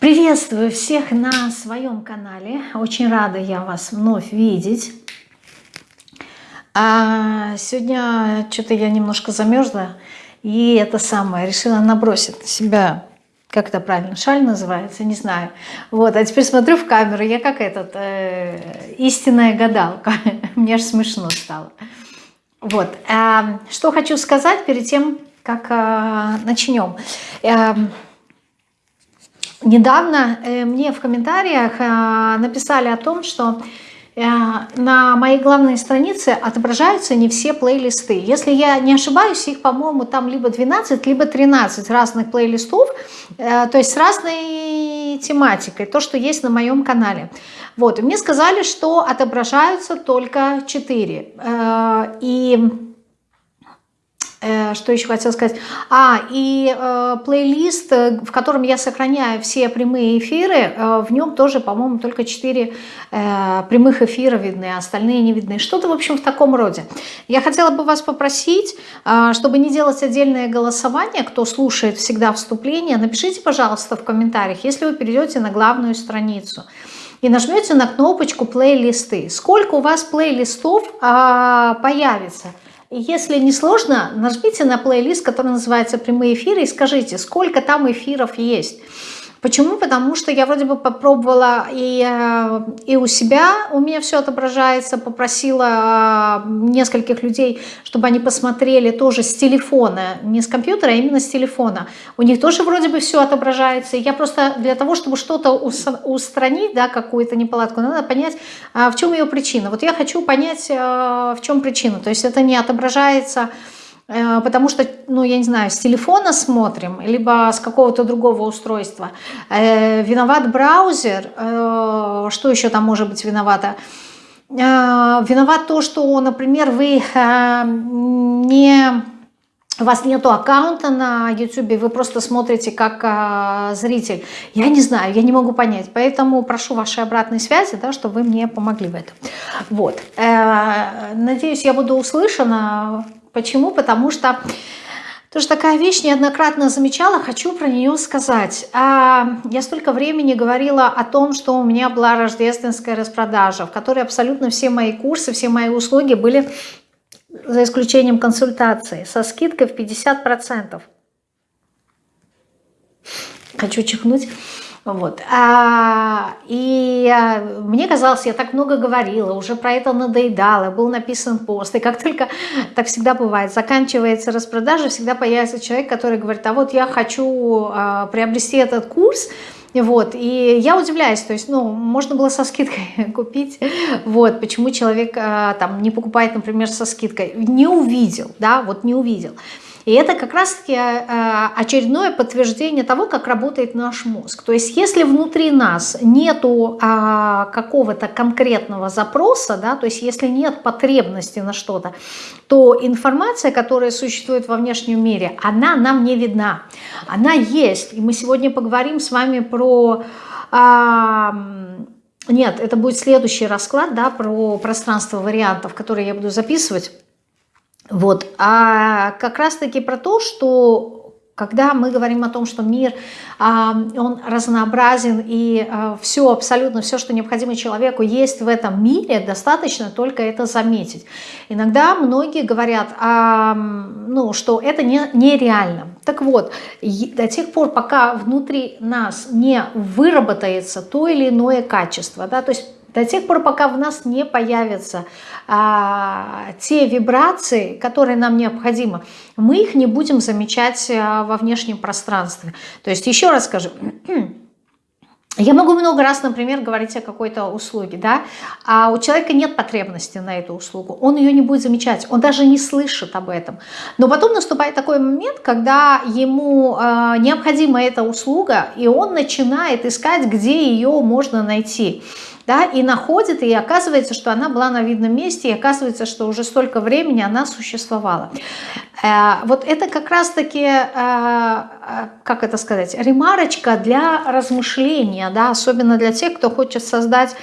Приветствую всех на своем канале. Очень рада я вас вновь видеть. А сегодня что-то я немножко замерзла. И это самое, решила набросить на себя, как это правильно, шаль называется, не знаю. Вот, а теперь смотрю в камеру, я как этот, э, истинная гадалка. Мне аж смешно стало. Вот, э, что хочу сказать перед тем, как э, начнем. Недавно э, мне в комментариях э, написали о том, что э, на моей главной странице отображаются не все плейлисты. Если я не ошибаюсь, их, по-моему, там либо 12, либо 13 разных плейлистов, то есть с разной тематикой, то, что есть на моем канале. Вот, и мне сказали, что отображаются только 4. И что еще хотела сказать? А, и э, плейлист, э, в котором я сохраняю все прямые эфиры, э, в нем тоже, по-моему, только 4 э, прямых эфира видны, а остальные не видны. Что-то, в общем, в таком роде. Я хотела бы вас попросить, э, чтобы не делать отдельное голосование, кто слушает всегда вступление, напишите, пожалуйста, в комментариях, если вы перейдете на главную страницу и нажмете на кнопочку «Плейлисты». Сколько у вас плейлистов э, появится – если не сложно, нажмите на плейлист, который называется «Прямые эфиры» и скажите, сколько там эфиров есть. Почему? Потому что я вроде бы попробовала и, э, и у себя, у меня все отображается, попросила э, нескольких людей, чтобы они посмотрели тоже с телефона, не с компьютера, а именно с телефона. У них тоже вроде бы все отображается. Я просто для того, чтобы что-то устранить, да, какую-то неполадку, надо понять, а, в чем ее причина. Вот я хочу понять, э, в чем причина. То есть это не отображается Э, потому что, ну, я не знаю, с телефона смотрим, либо с какого-то другого устройства. Э, виноват браузер, э, что еще там может быть виновато? Виноват то, что, например, вы не... У вас нету аккаунта на YouTube, вы просто смотрите как э, зритель. Я не знаю, я не могу понять. Поэтому прошу вашей обратной связи, да, чтобы вы мне помогли в этом. Вот. Э, надеюсь, я буду услышана. Почему? Потому что тоже такая вещь неоднократно замечала, хочу про нее сказать. А, я столько времени говорила о том, что у меня была рождественская распродажа, в которой абсолютно все мои курсы, все мои услуги были, за исключением консультации, со скидкой в 50%. Хочу чихнуть. Вот. А, и а, мне казалось, я так много говорила, уже про это надоедала, был написан пост. И как только, так всегда бывает, заканчивается распродажа, всегда появится человек, который говорит, а вот я хочу а, приобрести этот курс, вот, и я удивляюсь, то есть, ну, можно было со скидкой купить, вот, почему человек а, там не покупает, например, со скидкой, не увидел, да, вот не увидел. И это как раз-таки э, очередное подтверждение того, как работает наш мозг. То есть если внутри нас нету а, какого-то конкретного запроса, да, то есть если нет потребности на что-то, то информация, которая существует во внешнем мире, она нам не видна. Она есть. И мы сегодня поговорим с вами про... А, нет, это будет следующий расклад да, про пространство вариантов, которые я буду записывать. Вот. А как раз-таки про то, что когда мы говорим о том, что мир, а, он разнообразен и а, все, абсолютно все, что необходимо человеку, есть в этом мире, достаточно только это заметить. Иногда многие говорят, а, ну, что это не, нереально. Так вот, до тех пор, пока внутри нас не выработается то или иное качество, да, то есть до тех пор, пока в нас не появятся а, те вибрации, которые нам необходимы, мы их не будем замечать а, во внешнем пространстве. То есть еще раз скажу, я могу много раз, например, говорить о какой-то услуге, да, а у человека нет потребности на эту услугу, он ее не будет замечать, он даже не слышит об этом. Но потом наступает такой момент, когда ему э, необходима эта услуга, и он начинает искать, где ее можно найти да, и находит, и оказывается, что она была на видном месте, и оказывается, что уже столько времени она существовала. Э, вот это как раз-таки, э, э, как это сказать, ремарочка для размышления, да, особенно для тех, кто хочет создать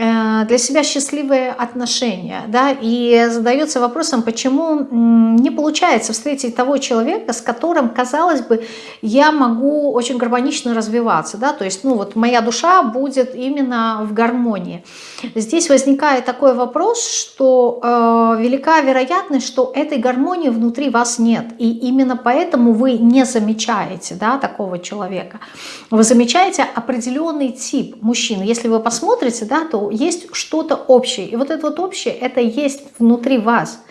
для себя счастливые отношения, да, и задается вопросом, почему не получается встретить того человека, с которым, казалось бы, я могу очень гармонично развиваться, да, то есть, ну, вот моя душа будет именно в гармонии. Здесь возникает такой вопрос, что э, велика вероятность, что этой гармонии внутри вас нет, и именно поэтому вы не замечаете, да, такого человека. Вы замечаете определенный тип мужчин. Если вы посмотрите, да, то есть что-то общее. И вот это вот общее, это есть внутри вас.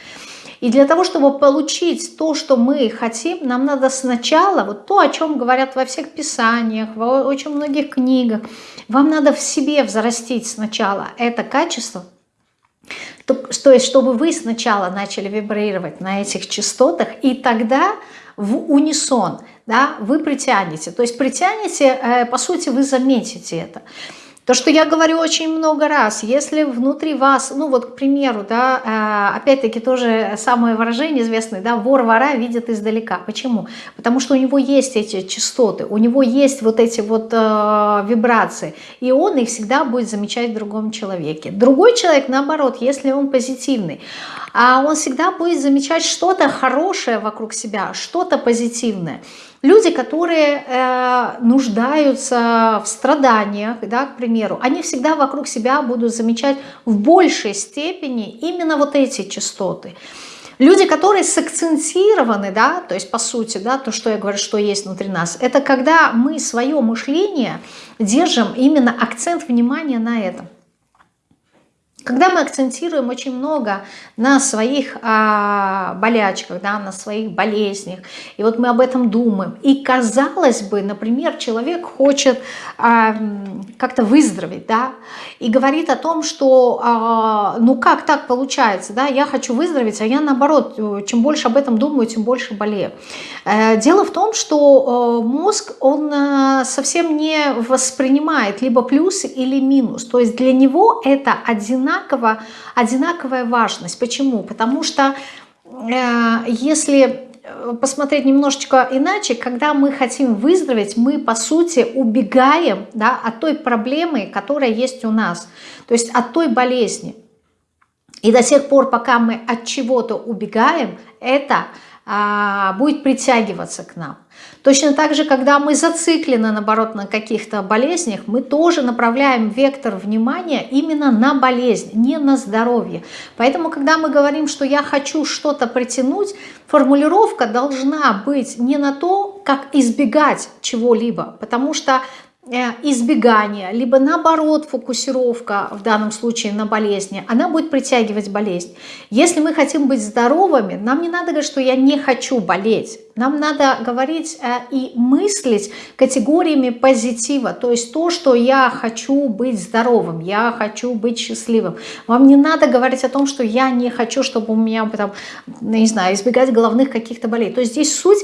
И для того, чтобы получить то, что мы хотим, нам надо сначала, вот то, о чем говорят во всех писаниях, в очень многих книгах, вам надо в себе взрастить сначала это качество, то, то есть чтобы вы сначала начали вибрировать на этих частотах, и тогда в унисон да, вы притянете. То есть притянете, э, по сути, вы заметите это. То, что я говорю очень много раз, если внутри вас, ну вот, к примеру, да, э, опять-таки тоже самое выражение известное, да, вор вора видит издалека. Почему? Потому что у него есть эти частоты, у него есть вот эти вот э, вибрации, и он их всегда будет замечать в другом человеке. Другой человек, наоборот, если он позитивный, а он всегда будет замечать что-то хорошее вокруг себя, что-то позитивное. Люди, которые э, нуждаются в страданиях, да, к примеру, они всегда вокруг себя будут замечать в большей степени именно вот эти частоты. Люди, которые сакцентированы, да, то есть по сути, да, то, что я говорю, что есть внутри нас, это когда мы свое мышление держим именно акцент внимания на этом. Когда мы акцентируем очень много на своих а, болячках, да, на своих болезнях, и вот мы об этом думаем, и казалось бы, например, человек хочет а, как-то выздороветь, да, и говорит о том, что а, ну как так получается, да, я хочу выздороветь, а я наоборот, чем больше об этом думаю, тем больше болею. Э, дело в том, что э, мозг, он э, совсем не воспринимает либо плюс или минус, то есть для него это одинаково одинаково, одинаковая важность. Почему? Потому что э, если посмотреть немножечко иначе, когда мы хотим выздороветь, мы по сути убегаем да, от той проблемы, которая есть у нас, то есть от той болезни. И до тех пор, пока мы от чего-то убегаем, это а, будет притягиваться к нам. Точно так же, когда мы зациклены, наоборот, на каких-то болезнях, мы тоже направляем вектор внимания именно на болезнь, не на здоровье. Поэтому, когда мы говорим, что я хочу что-то притянуть, формулировка должна быть не на то, как избегать чего-либо, потому что избегание, либо наоборот фокусировка, в данном случае на болезни, она будет притягивать болезнь. Если мы хотим быть здоровыми, нам не надо говорить, что я не хочу болеть. Нам надо говорить э, и мыслить категориями позитива, то есть то, что я хочу быть здоровым, я хочу быть счастливым. Вам не надо говорить о том, что я не хочу, чтобы у меня, там, не знаю, избегать головных каких-то болей. То есть здесь суть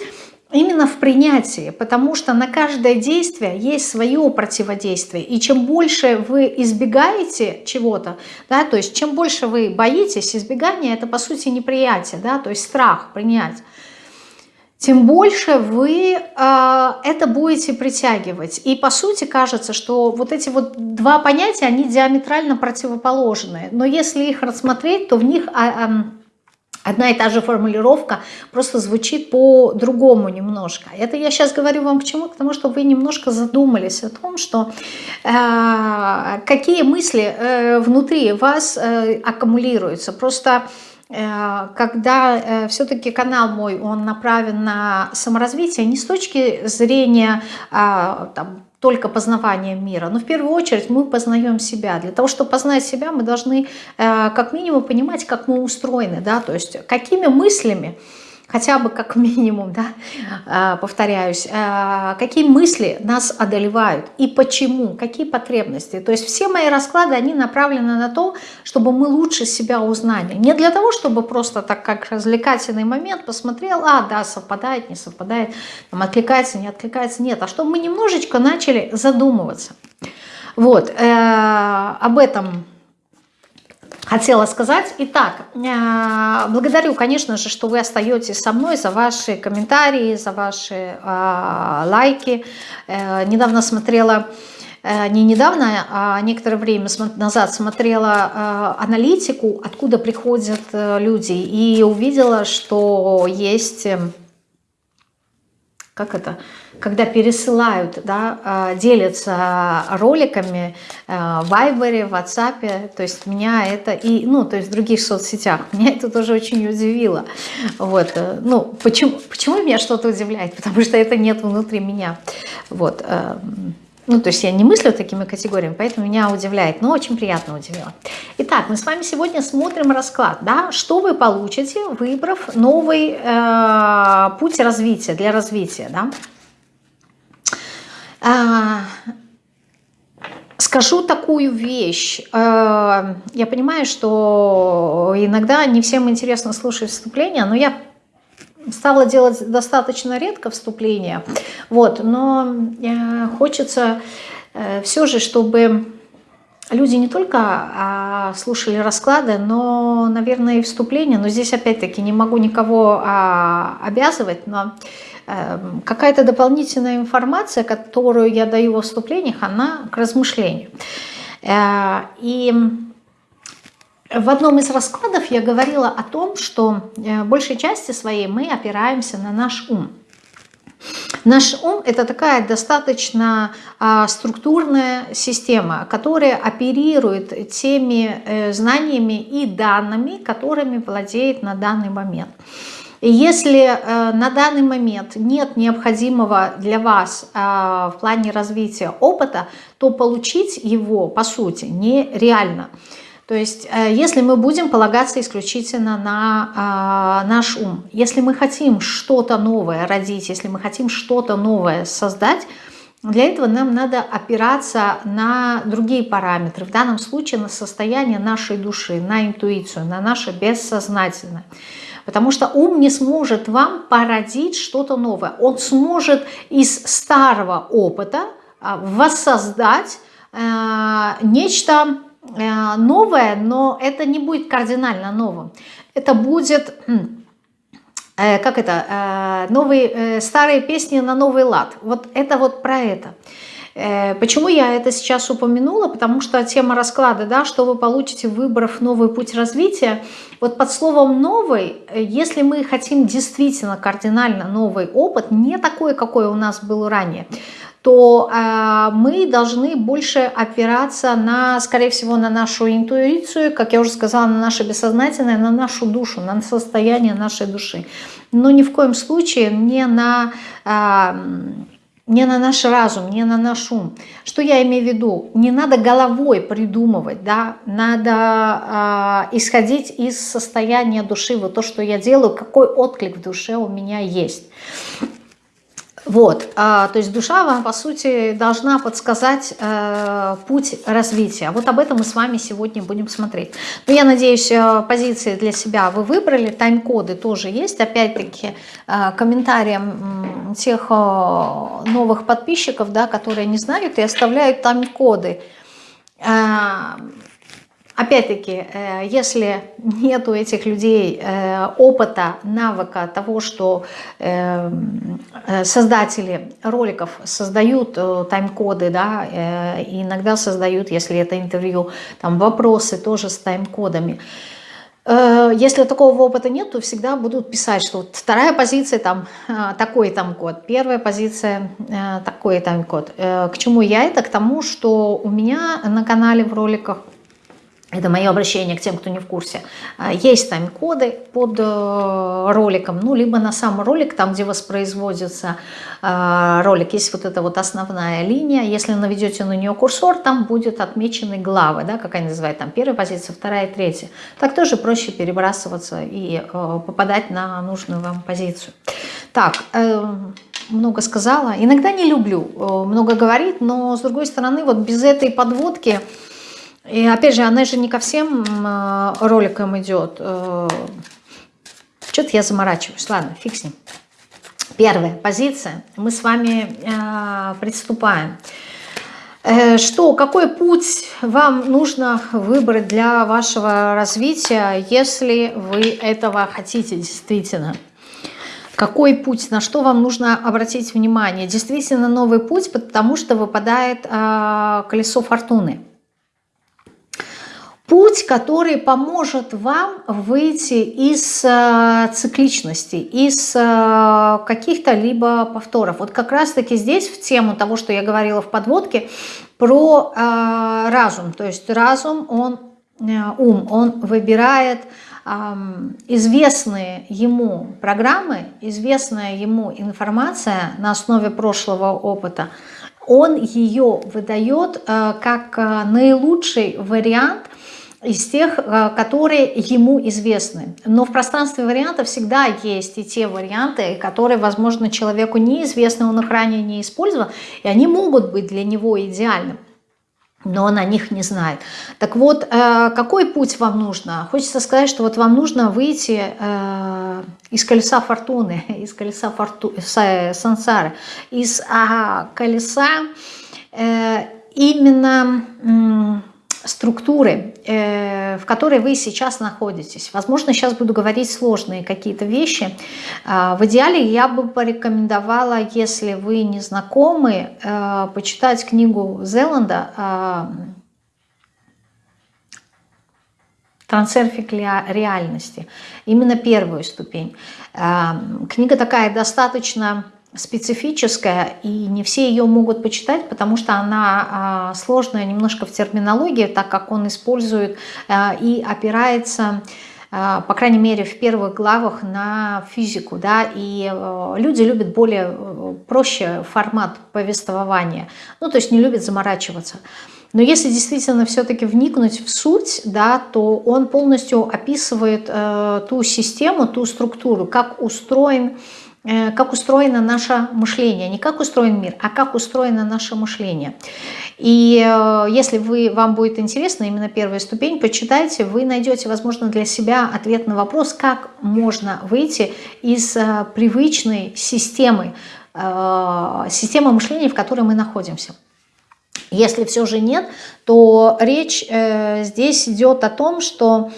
именно в принятии, потому что на каждое действие есть свое противодействие. И чем больше вы избегаете чего-то, да, то есть чем больше вы боитесь, избегания это по сути неприятие, да, то есть страх принять, тем больше вы э, это будете притягивать. И по сути кажется, что вот эти вот два понятия, они диаметрально противоположные. Но если их рассмотреть, то в них... Э, э, Одна и та же формулировка просто звучит по-другому немножко. Это я сейчас говорю вам к чему? К тому, чтобы вы немножко задумались о том, что э, какие мысли э, внутри вас э, аккумулируются. Просто э, когда э, все-таки канал мой, он направлен на саморазвитие, не с точки зрения э, там, только познаванием мира. Но в первую очередь мы познаем себя. Для того, чтобы познать себя, мы должны э, как минимум понимать, как мы устроены, да, то есть какими мыслями, хотя бы как минимум, да, а, повторяюсь, а, какие мысли нас одолевают и почему, какие потребности. То есть все мои расклады, они направлены на то, чтобы мы лучше себя узнали. Не для того, чтобы просто так как развлекательный момент посмотрел, а, да, совпадает, не совпадает, там, откликается, не откликается, нет, а чтобы мы немножечко начали задумываться. Вот, э, об этом хотела сказать. Итак, э, благодарю, конечно же, что вы остаетесь со мной за ваши комментарии, за ваши э, лайки. Э, недавно смотрела не недавно, а некоторое время назад смотрела аналитику, откуда приходят люди, и увидела, что есть как это, когда пересылают, да, а, делятся роликами э, в Вайбере, в WhatsApp, то есть меня это и, ну, то есть в других соцсетях, меня это тоже очень удивило. Вот, э, ну, почему, почему меня что-то удивляет? Потому что это нет внутри меня. Вот, эм, ну, то есть я не мыслю такими категориями, поэтому меня удивляет, но очень приятно удивило. Итак, мы с вами сегодня смотрим расклад, да, что вы получите, выбрав новый э, путь развития, для развития, да. А, скажу такую вещь. Э, я понимаю, что иногда не всем интересно слушать вступления, но я стала делать достаточно редко вступления, вот, но э, хочется э, все же, чтобы люди не только а, слушали расклады, но, наверное, и вступления, но здесь опять-таки не могу никого а, обязывать, но какая-то дополнительная информация, которую я даю во вступлениях, она к размышлению. И в одном из раскладов я говорила о том, что э, в большей части своей мы опираемся на наш ум. Наш ум – это такая достаточно а, структурная система, которая оперирует теми э, знаниями и данными, которыми владеет на данный момент. Если э, на данный момент нет необходимого для вас э, в плане развития опыта, то получить его, по сути, нереально. То есть, э, если мы будем полагаться исключительно на а, наш ум, если мы хотим что-то новое родить, если мы хотим что-то новое создать, для этого нам надо опираться на другие параметры, в данном случае на состояние нашей души, на интуицию, на наше бессознательное. Потому что ум не сможет вам породить что-то новое. Он сможет из старого опыта а, воссоздать э, нечто Э, новое, но это не будет кардинально новым. Это будет, э, как это, новые, старые песни на новый лад. Вот это вот про это. Почему я это сейчас упомянула? Потому что тема расклада, да, что вы получите, выбрав новый путь развития, вот под словом «новый», если мы хотим действительно кардинально новый опыт, не такой, какой у нас был ранее, то э, мы должны больше опираться на, скорее всего, на нашу интуицию, как я уже сказала, на наше бессознательное, на нашу душу, на состояние нашей души. Но ни в коем случае не на, э, не на наш разум, не на наш ум. Что я имею в виду? Не надо головой придумывать, да? надо э, исходить из состояния души, вот то, что я делаю, какой отклик в душе у меня есть. Вот, а, то есть душа вам, по сути, должна подсказать э, путь развития. Вот об этом мы с вами сегодня будем смотреть. Но я надеюсь, э, позиции для себя вы выбрали, тайм-коды тоже есть. Опять-таки, э, комментариям тех э, новых подписчиков, да, которые не знают и оставляют тайм-коды. Э, Опять-таки, э, если нет у этих людей э, опыта, навыка того, что э, создатели роликов создают тайм-коды, да, и иногда создают, если это интервью, там вопросы тоже с тайм-кодами, если такого опыта нет, то всегда будут писать, что вот вторая позиция там такой там код, первая позиция такой там код. К чему я это? К тому, что у меня на канале в роликах это мое обращение к тем, кто не в курсе. А, есть тайм-коды под э, роликом, ну, либо на сам ролик, там, где воспроизводится э, ролик, есть вот эта вот основная линия. Если наведете на нее курсор, там будет отмечены главы, да, как они называют, там первая позиция, вторая, третья. Так тоже проще перебрасываться и э, попадать на нужную вам позицию. Так, много сказала. Иногда не люблю много говорить, но, с другой стороны, вот без этой подводки и опять же, она же не ко всем э, роликам идет. Э, Что-то я заморачиваюсь. Ладно, фиг с ним. Первая позиция. Мы с вами э, приступаем. Что, какой путь вам нужно выбрать для вашего развития, если вы этого хотите действительно? Какой путь, на что вам нужно обратить внимание? Действительно новый путь, потому что выпадает э, колесо фортуны. Путь, который поможет вам выйти из э, цикличности, из э, каких-то либо повторов. Вот как раз-таки здесь в тему того, что я говорила в подводке, про э, разум. То есть разум, он, ум, он выбирает известные ему программы, известная ему информация на основе прошлого опыта, он ее выдает как наилучший вариант из тех, э, которые ему известны. Но в пространстве вариантов всегда есть и те варианты, которые, возможно, человеку неизвестны, он их ранее не использовал, и они могут быть для него идеальным но он о них не знает. Так вот, э, какой путь вам нужно? Хочется сказать, что вот вам нужно выйти э, из колеса фортуны, из колеса форту, сансары, из а, колеса именно структуры, э, в которой вы сейчас находитесь. Возможно, сейчас буду говорить сложные какие-то вещи. А, в идеале я бы порекомендовала, если вы не знакомы, э, почитать книгу Зеланда а, «Трансерфик реальности». Именно первую ступень. Книга такая достаточно специфическая, и не все ее могут почитать, потому что она а, сложная немножко в терминологии, так как он использует а, и опирается а, по крайней мере, в первых главах на физику, да, и люди любят более э, проще формат повествования, ну, то есть не любят заморачиваться. Но если действительно все-таки вникнуть в суть, да, то он полностью описывает э, ту систему, ту структуру, как устроен Э, как устроено наше мышление. Не как устроен мир, а как устроено наше мышление. И э, если вы, вам будет интересно именно первая ступень, почитайте, вы найдете, возможно, для себя ответ на вопрос, как можно выйти из э, привычной системы, системы мышления, в которой мы находимся. Если все же нет, то речь здесь идет о том, что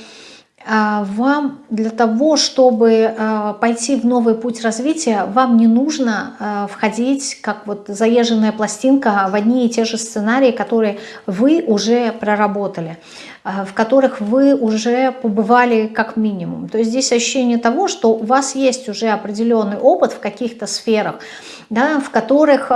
вам для того, чтобы а, пойти в новый путь развития, вам не нужно а, входить, как вот заезженная пластинка, в одни и те же сценарии, которые вы уже проработали, в которых вы уже побывали как минимум. То есть здесь ощущение того, что у вас есть уже определенный опыт в каких-то сферах, да, в которых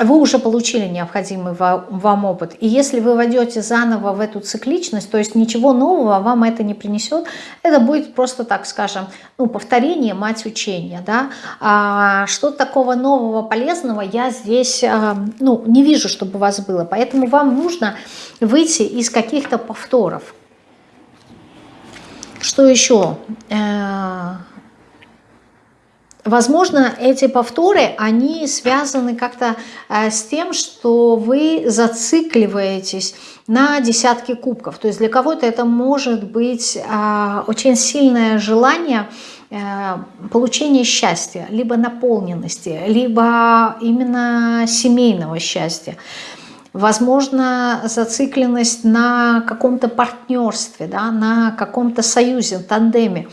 вы уже получили необходимый вам опыт. И если вы войдете заново в эту цикличность, то есть ничего нового вам это не принесет, это будет просто, так скажем, ну, повторение, мать учения. Да? А что такого нового, полезного я здесь а, ну, не вижу, чтобы у вас было. Поэтому вам нужно выйти из каких-то повторов. Что еще? Э, Возможно, эти повторы, они связаны как-то э, с тем, что вы зацикливаетесь на десятки кубков. То есть для кого-то это может быть э, очень сильное желание э, получения счастья, либо наполненности, либо именно семейного счастья. Возможно, зацикленность на каком-то партнерстве, да, на каком-то союзе, тандеме.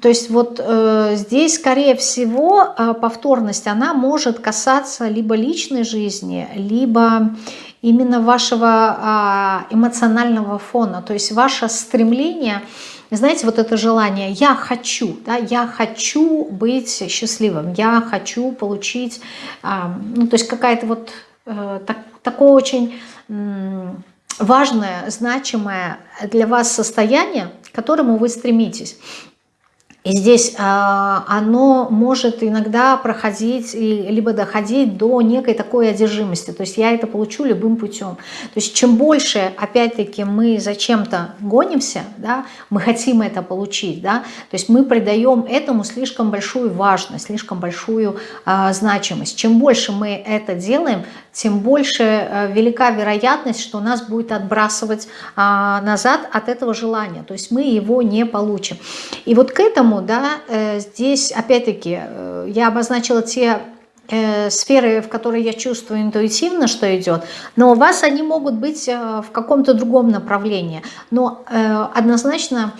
То есть вот э, здесь, скорее всего, э, повторность, она может касаться либо личной жизни, либо именно вашего э, эмоционального фона, то есть ваше стремление, знаете, вот это желание «я хочу», да, «я хочу быть счастливым», «я хочу получить», э, ну, то есть какая-то вот э, так, такое очень... Э, важное, значимое для вас состояние, к которому вы стремитесь. И здесь а, оно может иногда проходить, либо доходить до некой такой одержимости. То есть я это получу любым путем. То есть чем больше, опять-таки, мы зачем-то гонимся, да, мы хотим это получить, да, то есть мы придаем этому слишком большую важность, слишком большую а, значимость. Чем больше мы это делаем, тем больше э, велика вероятность, что нас будет отбрасывать а, назад от этого желания. То есть мы его не получим. И вот к этому, да, э, здесь опять-таки э, я обозначила те сферы, в которые я чувствую интуитивно, что идет, но у вас они могут быть в каком-то другом направлении. Но однозначно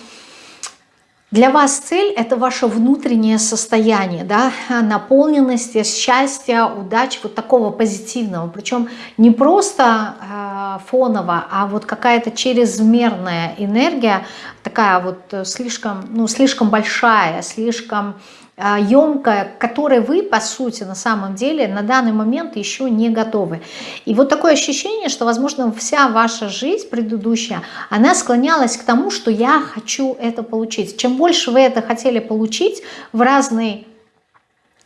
Для вас цель – это ваше внутреннее состояние, да, наполненности, счастья, удачи, вот такого позитивного. Причем не просто э, фоново, а вот какая-то чрезмерная энергия, такая вот э, слишком, ну, слишком большая, слишком емкая, к которой вы, по сути, на самом деле на данный момент еще не готовы. И вот такое ощущение, что, возможно, вся ваша жизнь предыдущая, она склонялась к тому, что я хочу это получить. Чем больше вы это хотели получить в разные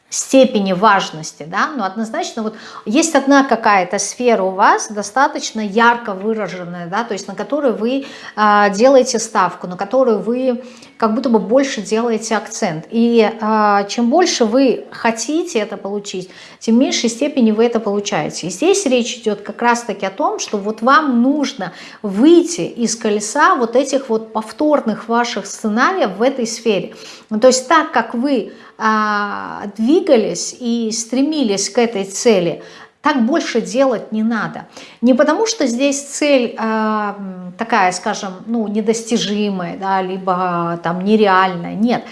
степени важности, да, но однозначно вот есть одна какая-то сфера у вас достаточно ярко выраженная, да, то есть на которую вы э, делаете ставку, на которую вы как будто бы больше делаете акцент. И э, чем больше вы хотите это получить, тем меньшей степени вы это получаете. И здесь речь идет как раз-таки о том, что вот вам нужно выйти из колеса вот этих вот повторных ваших сценариев в этой сфере. Ну, то есть так, как вы а, двигались и стремились к этой цели, так больше делать не надо. Не потому, что здесь цель э, такая, скажем, ну, недостижимая, да, либо там нереальная, нет.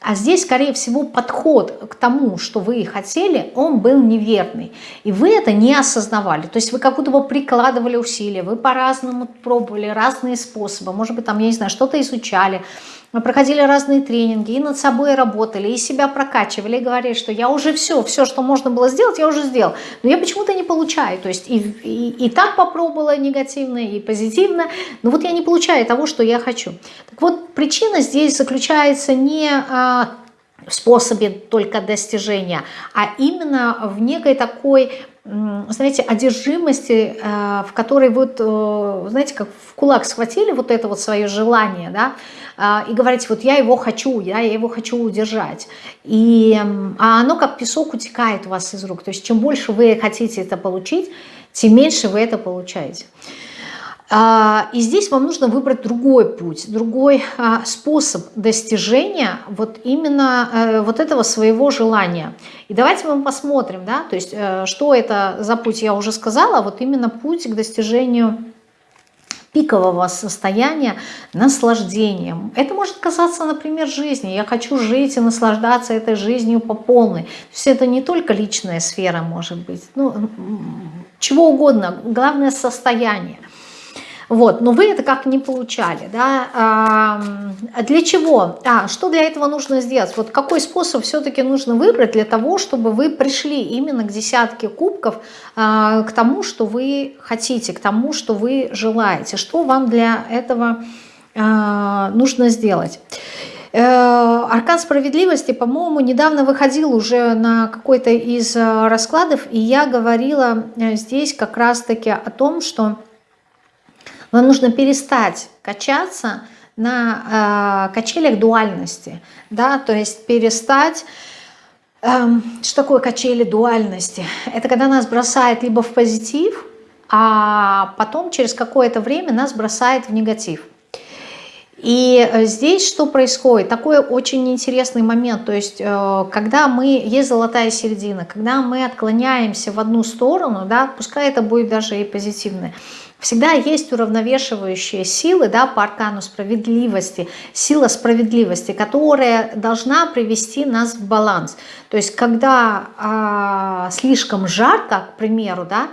А здесь, скорее всего, подход к тому, что вы хотели, он был неверный. И вы это не осознавали. То есть вы как будто бы прикладывали усилия, вы по-разному пробовали разные способы. Может быть, там, я не знаю, что-то изучали, мы проходили разные тренинги, и над собой работали, и себя прокачивали, и говорили, что я уже все, все, что можно было сделать, я уже сделал. Но я почему-то не получаю. То есть и, и, и так попробовала негативно, и позитивно, но вот я не получаю того, что я хочу. Так вот, причина здесь заключается не а, в способе только достижения, а именно в некой такой знаете, одержимости, э, в которой вот, э, знаете, как в кулак схватили вот это вот свое желание, да, э, и говорите, вот я его хочу, я его хочу удержать. И, а оно как песок утекает у вас из рук. То есть чем больше вы хотите это получить, тем меньше вы это получаете. А, и здесь вам нужно выбрать другой путь, другой а, способ достижения вот именно э, вот этого своего желания. И давайте мы посмотрим, да, то есть э, что это за путь, я уже сказала, вот именно путь к достижению пикового состояния наслаждением. Это может казаться, например, жизни. Я хочу жить и наслаждаться этой жизнью по полной. То есть это не только личная сфера может быть, ну, чего угодно, главное состояние. Вот, но вы это как не получали, да, а для чего, а, что для этого нужно сделать, вот какой способ все-таки нужно выбрать для того, чтобы вы пришли именно к десятке кубков, а, к тому, что вы хотите, к тому, что вы желаете, что вам для этого а, нужно сделать. Э, Аркан справедливости, по-моему, недавно выходил уже на какой-то из э, раскладов, и я говорила э, здесь как раз-таки о том, что вам нужно перестать качаться на э, качелях дуальности, да, то есть перестать... Э, что такое качели дуальности? Это когда нас бросает либо в позитив, а потом через какое-то время нас бросает в негатив. И э, здесь что происходит? Такой очень интересный момент, то есть э, когда мы, есть золотая середина, когда мы отклоняемся в одну сторону, да, пускай это будет даже и позитивное, Всегда есть уравновешивающие силы да, по аркану справедливости, сила справедливости, которая должна привести нас в баланс. То есть когда э, слишком жарко, к примеру, да,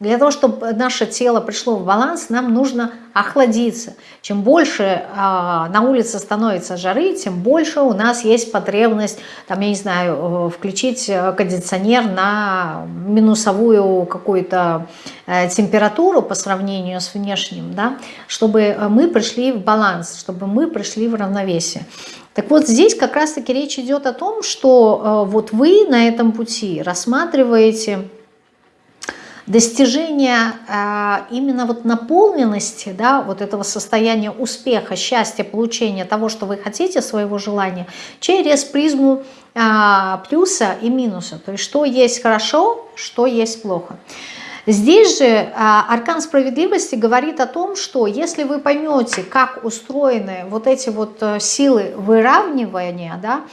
для того, чтобы наше тело пришло в баланс, нам нужно охладиться. Чем больше э, на улице становится жары, тем больше у нас есть потребность, там, я не знаю, э, включить кондиционер на минусовую какую-то э, температуру по сравнению с внешним, да, чтобы мы пришли в баланс, чтобы мы пришли в равновесие. Так вот здесь как раз-таки речь идет о том, что э, вот вы на этом пути рассматриваете достижение э, именно вот наполненности, да, вот этого состояния успеха, счастья, получения того, что вы хотите, своего желания, через призму э, плюса и минуса. То есть что есть хорошо, что есть плохо. Здесь же э, аркан справедливости говорит о том, что если вы поймете, как устроены вот эти вот силы выравнивания, да,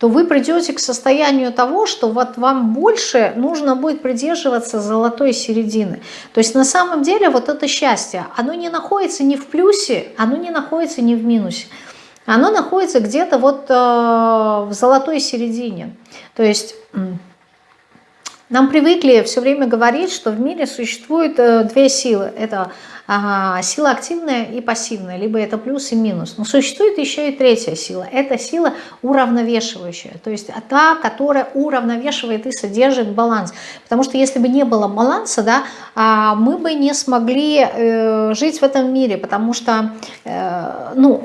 то вы придете к состоянию того, что вот вам больше нужно будет придерживаться золотой середины. То есть на самом деле вот это счастье, оно не находится ни в плюсе, оно не находится ни в минусе. оно находится где-то вот э, в золотой середине. То есть нам привыкли все время говорить, что в мире существует э, две силы. Это сила активная и пассивная, либо это плюс и минус. Но существует еще и третья сила. Это сила уравновешивающая, то есть та, которая уравновешивает и содержит баланс. Потому что если бы не было баланса, да, а, мы бы не смогли э, жить в этом мире, потому что, э, ну,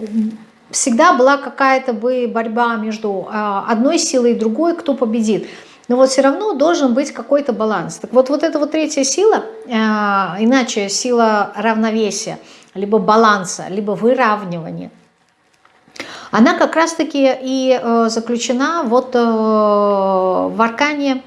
всегда была какая-то бы борьба между а, одной силой и другой, кто победит. Но вот все равно должен быть какой-то баланс. Так вот, вот эта вот третья сила, э, иначе сила равновесия, либо баланса, либо выравнивания, она как раз-таки и э, заключена вот э, в аркане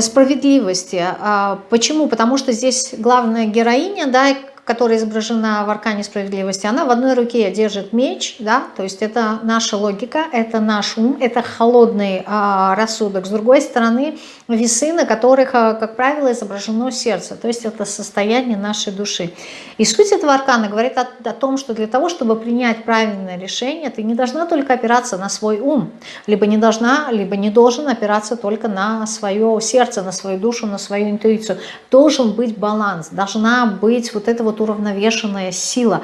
справедливости. А почему? Потому что здесь главная героиня, да, которая изображена в аркане справедливости, она в одной руке держит меч, да, то есть это наша логика, это наш ум, это холодный а, рассудок. С другой стороны, весы, на которых, а, как правило, изображено сердце, то есть это состояние нашей души. И суть этого аркана говорит о, о том, что для того, чтобы принять правильное решение, ты не должна только опираться на свой ум, либо не должна, либо не должен опираться только на свое сердце, на свою душу, на свою интуицию. Должен быть баланс, должна быть вот эта вот уравновешенная сила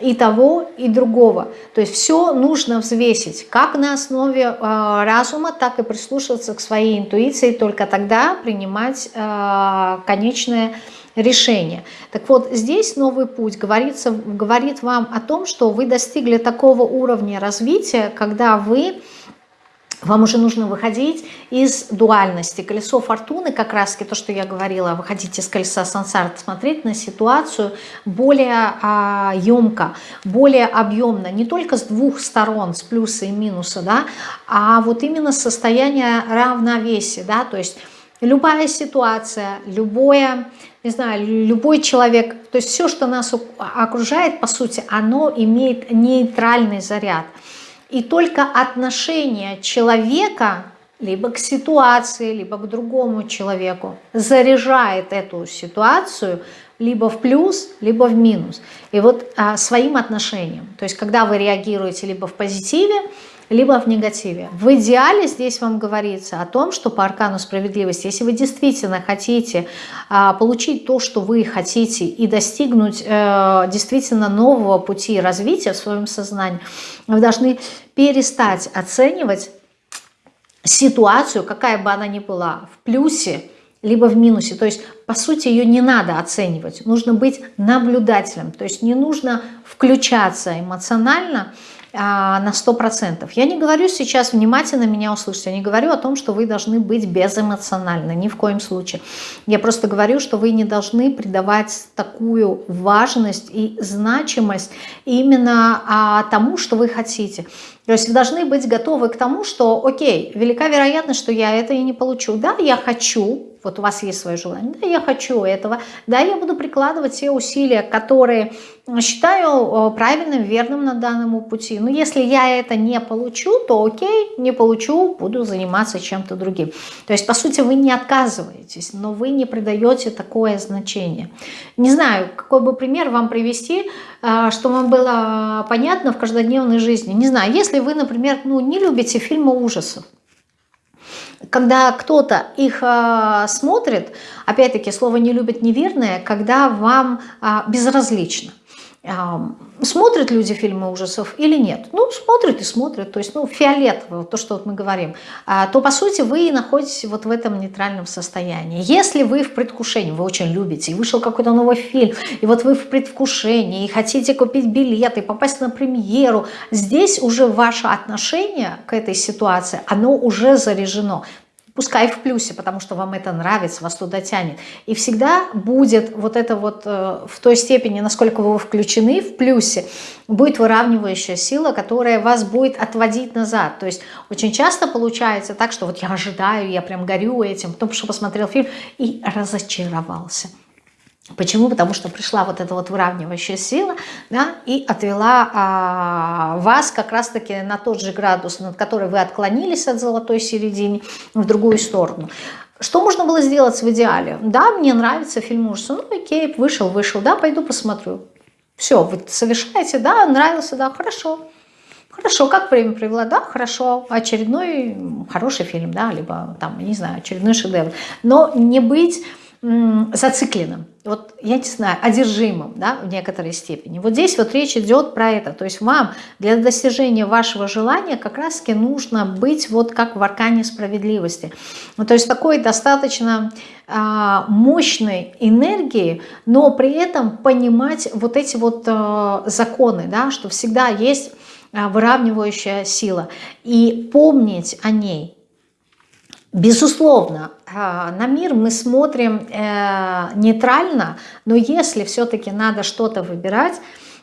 и того, и другого. То есть все нужно взвесить, как на основе э, разума, так и прислушиваться к своей интуиции, только тогда принимать э, конечное решение. Так вот, здесь новый путь говорится, говорит вам о том, что вы достигли такого уровня развития, когда вы вам уже нужно выходить из дуальности. Колесо фортуны, как раз то, что я говорила, выходить из колеса сансар, смотреть на ситуацию более а, емко, более объемно, не только с двух сторон, с плюса и минуса, да, а вот именно состояние равновесия, да, то есть любая ситуация, любое, не знаю, любой человек, то есть все, что нас окружает, по сути, оно имеет нейтральный заряд – и только отношение человека либо к ситуации, либо к другому человеку заряжает эту ситуацию либо в плюс, либо в минус. И вот а, своим отношением. То есть когда вы реагируете либо в позитиве, либо в негативе. В идеале здесь вам говорится о том, что по аркану справедливости, если вы действительно хотите а, получить то, что вы хотите, и достигнуть э, действительно нового пути развития в своем сознании, вы должны перестать оценивать ситуацию, какая бы она ни была, в плюсе, либо в минусе. То есть, по сути, ее не надо оценивать. Нужно быть наблюдателем. То есть не нужно включаться эмоционально на 100%. Я не говорю сейчас, внимательно меня услышать, я не говорю о том, что вы должны быть безэмоциональны, ни в коем случае. Я просто говорю, что вы не должны придавать такую важность и значимость именно а, тому, что вы хотите. То есть вы должны быть готовы к тому, что, окей, велика вероятность, что я это и не получу. Да, я хочу, вот у вас есть свое желание, да, я хочу этого, да, я буду прикладывать те усилия, которые считаю правильным, верным на данном пути. Но если я это не получу, то окей, не получу, буду заниматься чем-то другим. То есть, по сути, вы не отказываетесь, но вы не придаете такое значение. Не знаю, какой бы пример вам привести, а, что вам было понятно в каждодневной жизни. Не знаю, если вы, например, ну, не любите фильмы ужасов, когда кто-то их э, смотрит, опять-таки слово не любит неверное, когда вам э, безразлично смотрят люди фильмы ужасов или нет? Ну, смотрят и смотрят, то есть, ну, фиолетово, то, что вот мы говорим, а, то, по сути, вы находитесь вот в этом нейтральном состоянии. Если вы в предвкушении, вы очень любите, и вышел какой-то новый фильм, и вот вы в предвкушении, и хотите купить билеты, попасть на премьеру, здесь уже ваше отношение к этой ситуации, оно уже заряжено. Пускай в плюсе, потому что вам это нравится, вас туда тянет. И всегда будет вот это вот э, в той степени, насколько вы включены в плюсе, будет выравнивающая сила, которая вас будет отводить назад. То есть очень часто получается так, что вот я ожидаю, я прям горю этим, потом что посмотрел фильм и разочаровался. Почему? Потому что пришла вот эта вот выравнивающая сила да, и отвела а, вас как раз-таки на тот же градус, над который вы отклонились от золотой середины, в другую сторону. Что можно было сделать в идеале? Да, мне нравится фильм ужасов, ну окей, вышел, вышел, да, пойду посмотрю. Все, вы совершаете, да, нравился, да, хорошо. Хорошо, как время провела? Да, хорошо. Очередной хороший фильм, да, либо там, не знаю, очередной шедевр. Но не быть зацикленным, вот я не знаю, одержимым, да, в некоторой степени. Вот здесь вот речь идет про это, то есть вам для достижения вашего желания как раз-таки нужно быть вот как в аркане справедливости. Ну, то есть такой достаточно а, мощной энергии, но при этом понимать вот эти вот а, законы, да, что всегда есть а, выравнивающая сила и помнить о ней, Безусловно, а, на мир мы смотрим э, нейтрально, но если все-таки надо что-то выбирать,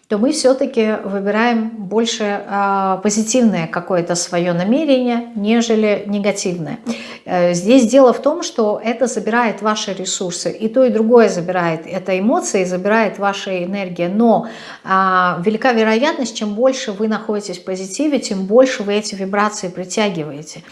то мы все-таки выбираем больше а, позитивное какое-то свое намерение, нежели негативное. Э, здесь дело в том, что это забирает ваши ресурсы, и то, и другое забирает. Это эмоции, забирает ваша энергия, но а, велика вероятность, чем больше вы находитесь в позитиве, тем больше вы эти вибрации притягиваете.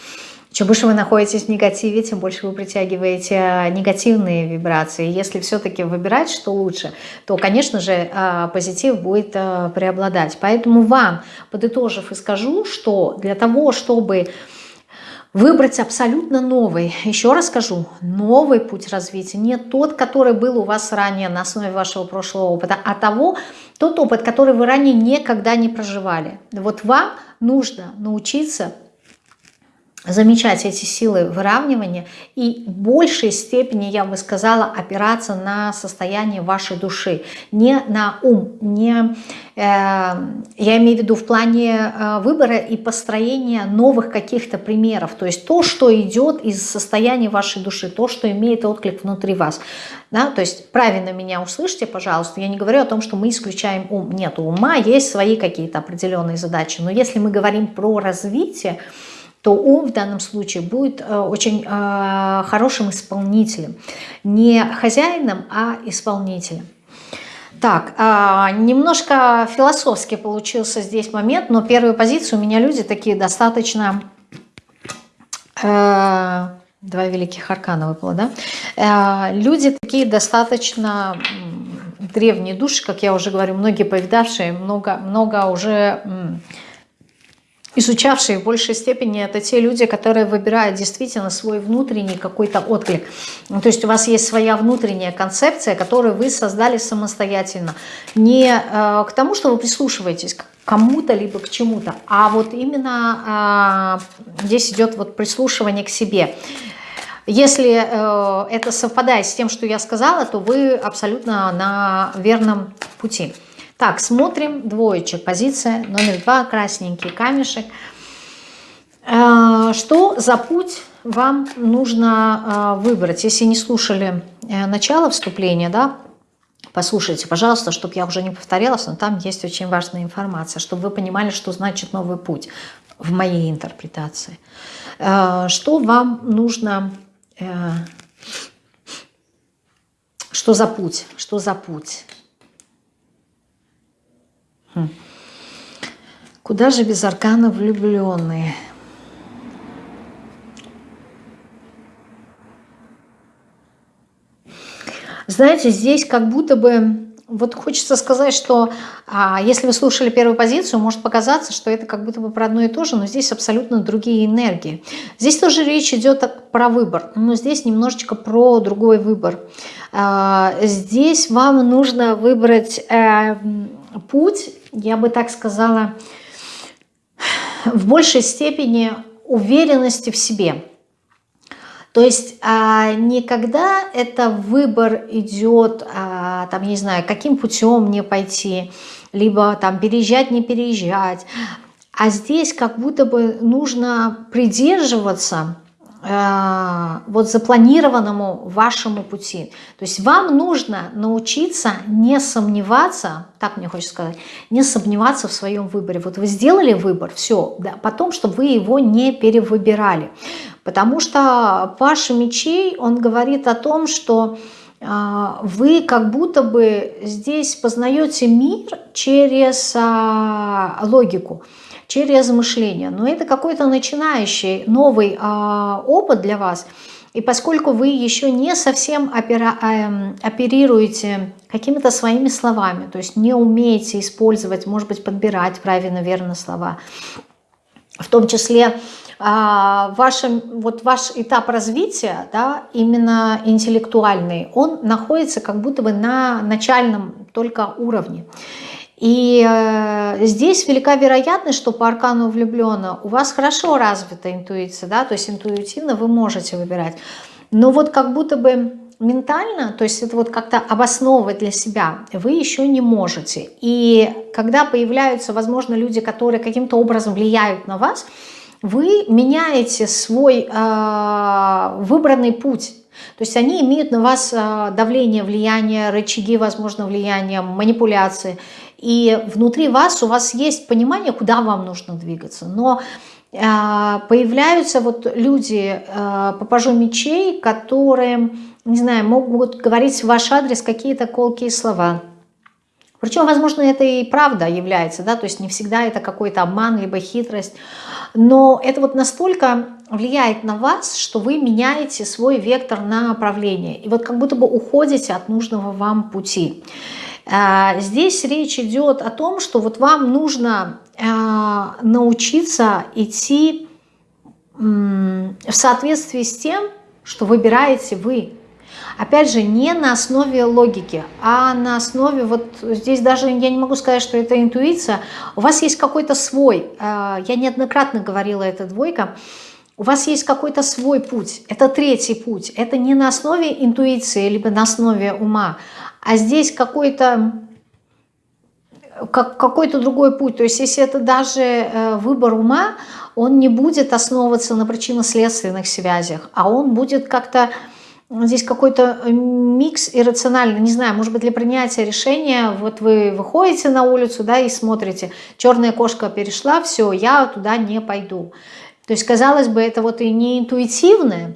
Чем больше вы находитесь в негативе, тем больше вы притягиваете а, негативные вибрации. Если все-таки выбирать, что лучше, то, конечно же, а, позитив будет а, преобладать. Поэтому вам, подытожив и скажу, что для того, чтобы выбрать абсолютно новый, еще раз скажу, новый путь развития, не тот, который был у вас ранее на основе вашего прошлого опыта, а того, тот опыт, который вы ранее никогда не проживали. Вот вам нужно научиться замечать эти силы выравнивания и в большей степени, я бы сказала, опираться на состояние вашей души, не на ум, не, э, я имею в виду в плане э, выбора и построения новых каких-то примеров, то есть то, что идет из состояния вашей души, то, что имеет отклик внутри вас. Да? То есть правильно меня услышьте, пожалуйста, я не говорю о том, что мы исключаем ум. Нет, у ума есть свои какие-то определенные задачи, но если мы говорим про развитие, то ум в данном случае будет э, очень э, хорошим исполнителем. Не хозяином, а исполнителем. Так, а, немножко философски получился здесь момент, но первую позицию у меня люди такие достаточно... Э, два великих аркана выпало, да? Люди такие достаточно древние души, как я уже говорю, многие повидавшие, много, много уже изучавшие в большей степени, это те люди, которые выбирают действительно свой внутренний какой-то отклик. Ну, то есть у вас есть своя внутренняя концепция, которую вы создали самостоятельно. Не э, к тому, что вы прислушиваетесь к кому-то, либо к чему-то, а вот именно э, здесь идет вот прислушивание к себе. Если э, это совпадает с тем, что я сказала, то вы абсолютно на верном пути. Так, смотрим двоечек. Позиция номер два, красненький камешек. Э, что за путь вам нужно э, выбрать? Если не слушали э, начало вступления, да, послушайте, пожалуйста, чтобы я уже не повторялась, но там есть очень важная информация, чтобы вы понимали, что значит новый путь в моей интерпретации. Что вам нужно... Что за путь? Что за путь? Куда же без аркана влюбленные? Знаете, здесь как будто бы... Вот хочется сказать, что а, если вы слушали первую позицию, может показаться, что это как будто бы про одно и то же, но здесь абсолютно другие энергии. Здесь тоже речь идет про выбор, но здесь немножечко про другой выбор. А, здесь вам нужно выбрать э, путь, я бы так сказала, в большей степени уверенности в себе. То есть а, никогда это выбор идет, а, там, не знаю, каким путем мне пойти, либо там переезжать, не переезжать. А здесь как будто бы нужно придерживаться Э, вот запланированному вашему пути. То есть вам нужно научиться не сомневаться, так мне хочется сказать, не сомневаться в своем выборе. Вот вы сделали выбор, все, да, потом, чтобы вы его не перевыбирали. Потому что Паша мечей, он говорит о том, что э, вы как будто бы здесь познаете мир через а, логику через мышление. Но это какой-то начинающий новый а, опыт для вас. И поскольку вы еще не совсем опера, э, оперируете какими-то своими словами, то есть не умеете использовать, может быть, подбирать правильно, верно слова, в том числе а, вашим, вот ваш этап развития, да, именно интеллектуальный, он находится как будто бы на начальном только уровне. И э, здесь велика вероятность, что по аркану влюбленно у вас хорошо развита интуиция, да, то есть интуитивно вы можете выбирать. Но вот как будто бы ментально, то есть это вот как-то обосновывать для себя, вы еще не можете. И когда появляются, возможно, люди, которые каким-то образом влияют на вас, вы меняете свой э, выбранный путь. То есть они имеют на вас э, давление, влияние, рычаги, возможно, влияния, манипуляции. И внутри вас у вас есть понимание, куда вам нужно двигаться. Но э, появляются вот люди, э, попажу мечей, которые, не знаю, могут говорить в ваш адрес какие-то колкие слова. Причем, возможно, это и правда является, да, то есть не всегда это какой-то обман, либо хитрость, но это вот настолько влияет на вас, что вы меняете свой вектор направления, и вот как будто бы уходите от нужного вам пути. А, здесь речь идет о том, что вот вам нужно а, научиться идти в соответствии с тем, что выбираете вы. Опять же, не на основе логики, а на основе, вот здесь даже я не могу сказать, что это интуиция, у вас есть какой-то свой, а, я неоднократно говорила, это двойка, у вас есть какой-то свой путь, это третий путь, это не на основе интуиции, либо на основе ума, а здесь какой-то как, какой-то другой путь. То есть если это даже э, выбор ума, он не будет основываться на причинно-следственных связях, а он будет как-то здесь какой-то микс иррациональный, не знаю, может быть для принятия решения, вот вы выходите на улицу, да, и смотрите, черная кошка перешла, все, я туда не пойду. То есть, казалось бы, это вот и не интуитивное,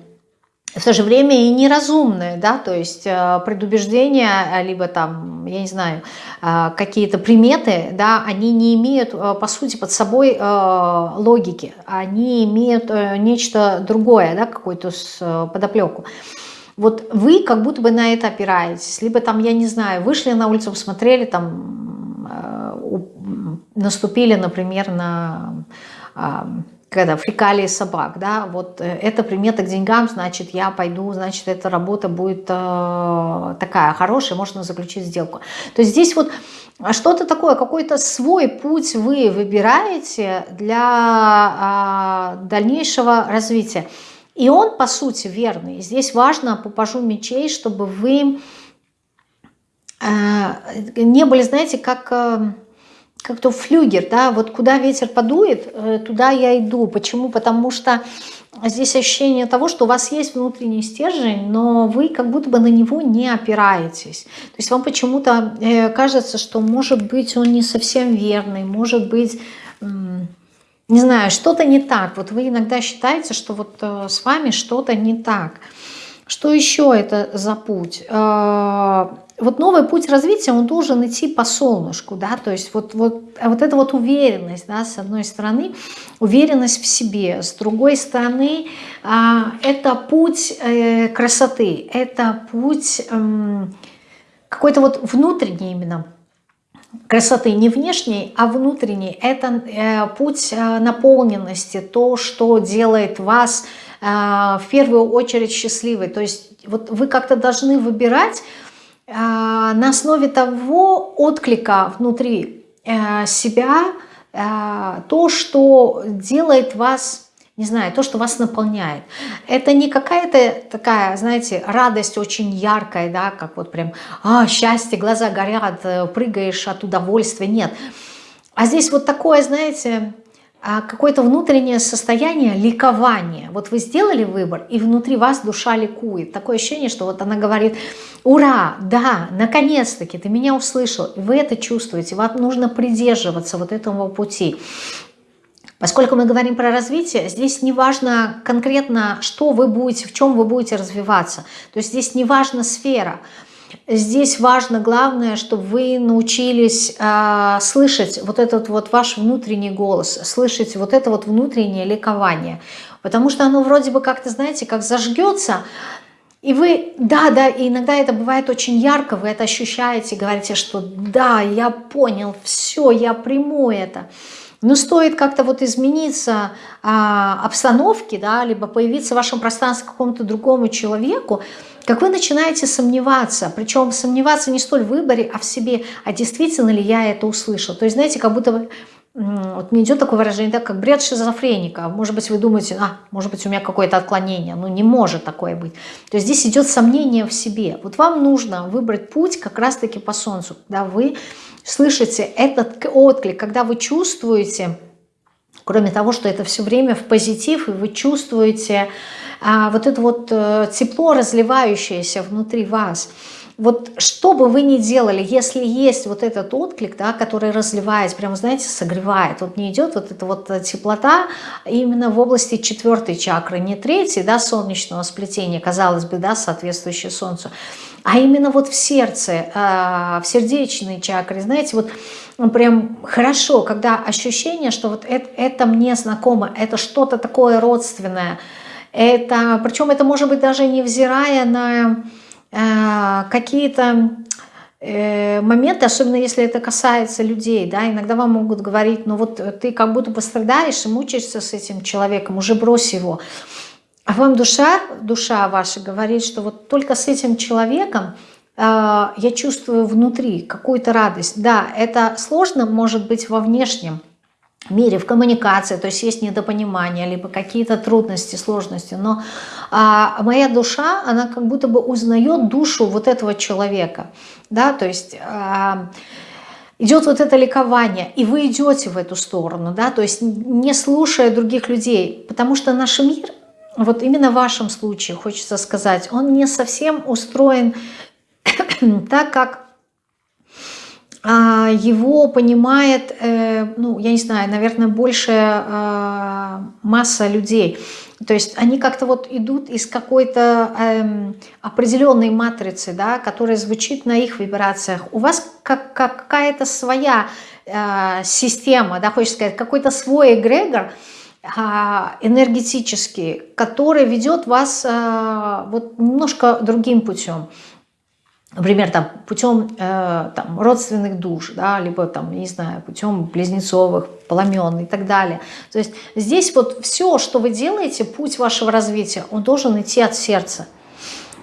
в то же время и неразумное, да, то есть э, предубеждения, либо там, я не знаю, э, какие-то приметы, да, они не имеют, э, по сути, под собой логики, они имеют нечто другое, да, какую-то подоплеку. Вот вы как будто бы на это опираетесь, либо там, я не знаю, вышли на улицу, посмотрели, там, наступили, например, на когда фекалии собак, да, вот э, это примета к деньгам, значит, я пойду, значит, эта работа будет э, такая хорошая, можно заключить сделку. То есть здесь вот что-то такое, какой-то свой путь вы выбираете для э, дальнейшего развития. И он, по сути, верный. Здесь важно, попажу мечей, чтобы вы э, не были, знаете, как... Э, как-то флюгер, да, вот куда ветер подует, э, туда я иду. Почему? Потому что здесь ощущение того, что у вас есть внутренний стержень, но вы как будто бы на него не опираетесь. То есть вам почему-то кажется, что может быть он не совсем верный, может быть, не знаю, что-то не так. Вот вы иногда считаете, что вот э, с вами что-то не так. Что еще это за путь? вот новый путь развития, он должен идти по солнышку, да, то есть вот, вот, а вот эта вот уверенность, да, с одной стороны, уверенность в себе, с другой стороны, а, это путь э, красоты, это путь э, какой-то вот внутренний именно, красоты не внешней, а внутренней. Это э, путь э, наполненности, то, что делает вас э, в первую очередь счастливой. То есть вот вы как-то должны выбирать а, на основе того отклика внутри э, себя, э, то, что делает вас, не знаю, то, что вас наполняет. Это не какая-то такая, знаете, радость очень яркая, да, как вот прям, а, счастье, глаза горят, э, прыгаешь от удовольствия, нет. А здесь вот такое, знаете, а какое-то внутреннее состояние ликования. Вот вы сделали выбор, и внутри вас душа ликует. Такое ощущение, что вот она говорит, ура, да, наконец-таки ты меня услышал. Вы это чувствуете, вам нужно придерживаться вот этого пути. Поскольку мы говорим про развитие, здесь не важно конкретно, что вы будете, в чем вы будете развиваться. То есть здесь не важна сфера. здесь важно, главное, чтобы вы научились э, слышать вот этот вот ваш внутренний голос, слышать вот это вот внутреннее ликование. Потому что оно вроде бы как-то, знаете, как зажгется, и вы, да, да, и иногда это бывает очень ярко, вы это ощущаете, говорите, что да, я понял, все, я приму это. Но стоит как-то вот измениться а, обстановке, да, либо появиться в вашем пространстве какому-то другому человеку, как вы начинаете сомневаться, причем сомневаться не столь в выборе, а в себе, а действительно ли я это услышал. То есть, знаете, как будто вот мне идет такое выражение, да, как бред шизофреника. Может быть, вы думаете, а, может быть, у меня какое-то отклонение. Ну, не может такое быть. То есть здесь идет сомнение в себе. Вот вам нужно выбрать путь как раз-таки по солнцу, когда вы слышите этот отклик, когда вы чувствуете, кроме того, что это все время в позитив, и вы чувствуете а, вот это вот а, тепло, разливающееся внутри вас – вот что бы вы ни делали, если есть вот этот отклик, да, который разливается, прямо, знаете, согревает, вот не идет вот эта вот теплота именно в области четвертой чакры, не третьей, да, солнечного сплетения, казалось бы, да, соответствующей Солнцу, а именно вот в сердце, э, в сердечной чакре, знаете, вот прям хорошо, когда ощущение, что вот это, это мне знакомо, это что-то такое родственное, это, причем это может быть даже невзирая на Э, какие-то э, моменты, особенно если это касается людей, да, иногда вам могут говорить, ну вот ты как будто пострадаешь и мучаешься с этим человеком, уже брось его. А вам душа, душа ваша говорит, что вот только с этим человеком э, я чувствую внутри какую-то радость. Да, это сложно может быть во внешнем, мире, в коммуникации, то есть есть недопонимание, либо какие-то трудности, сложности, но а, моя душа, она как будто бы узнает душу вот этого человека, да, то есть... А, идет вот это ликование, и вы идете в эту сторону, да, то есть не слушая других людей, потому что наш мир, вот именно в вашем случае, хочется сказать, он не совсем устроен так, как его понимает, э, ну, я не знаю, наверное, большая а, масса людей. То есть они как-то вот идут из какой-то эм, определенной матрицы, да, которая звучит на их вибрациях. У вас как, какая-то своя э, система, да, хочется сказать, какой-то свой эгрегор, а, энергетический, который ведет вас вот немножко другим путем например, там, путем э, там, родственных душ, да, либо, там, не знаю, путем близнецовых, пламен и так далее. То есть здесь вот все, что вы делаете, путь вашего развития, он должен идти от сердца.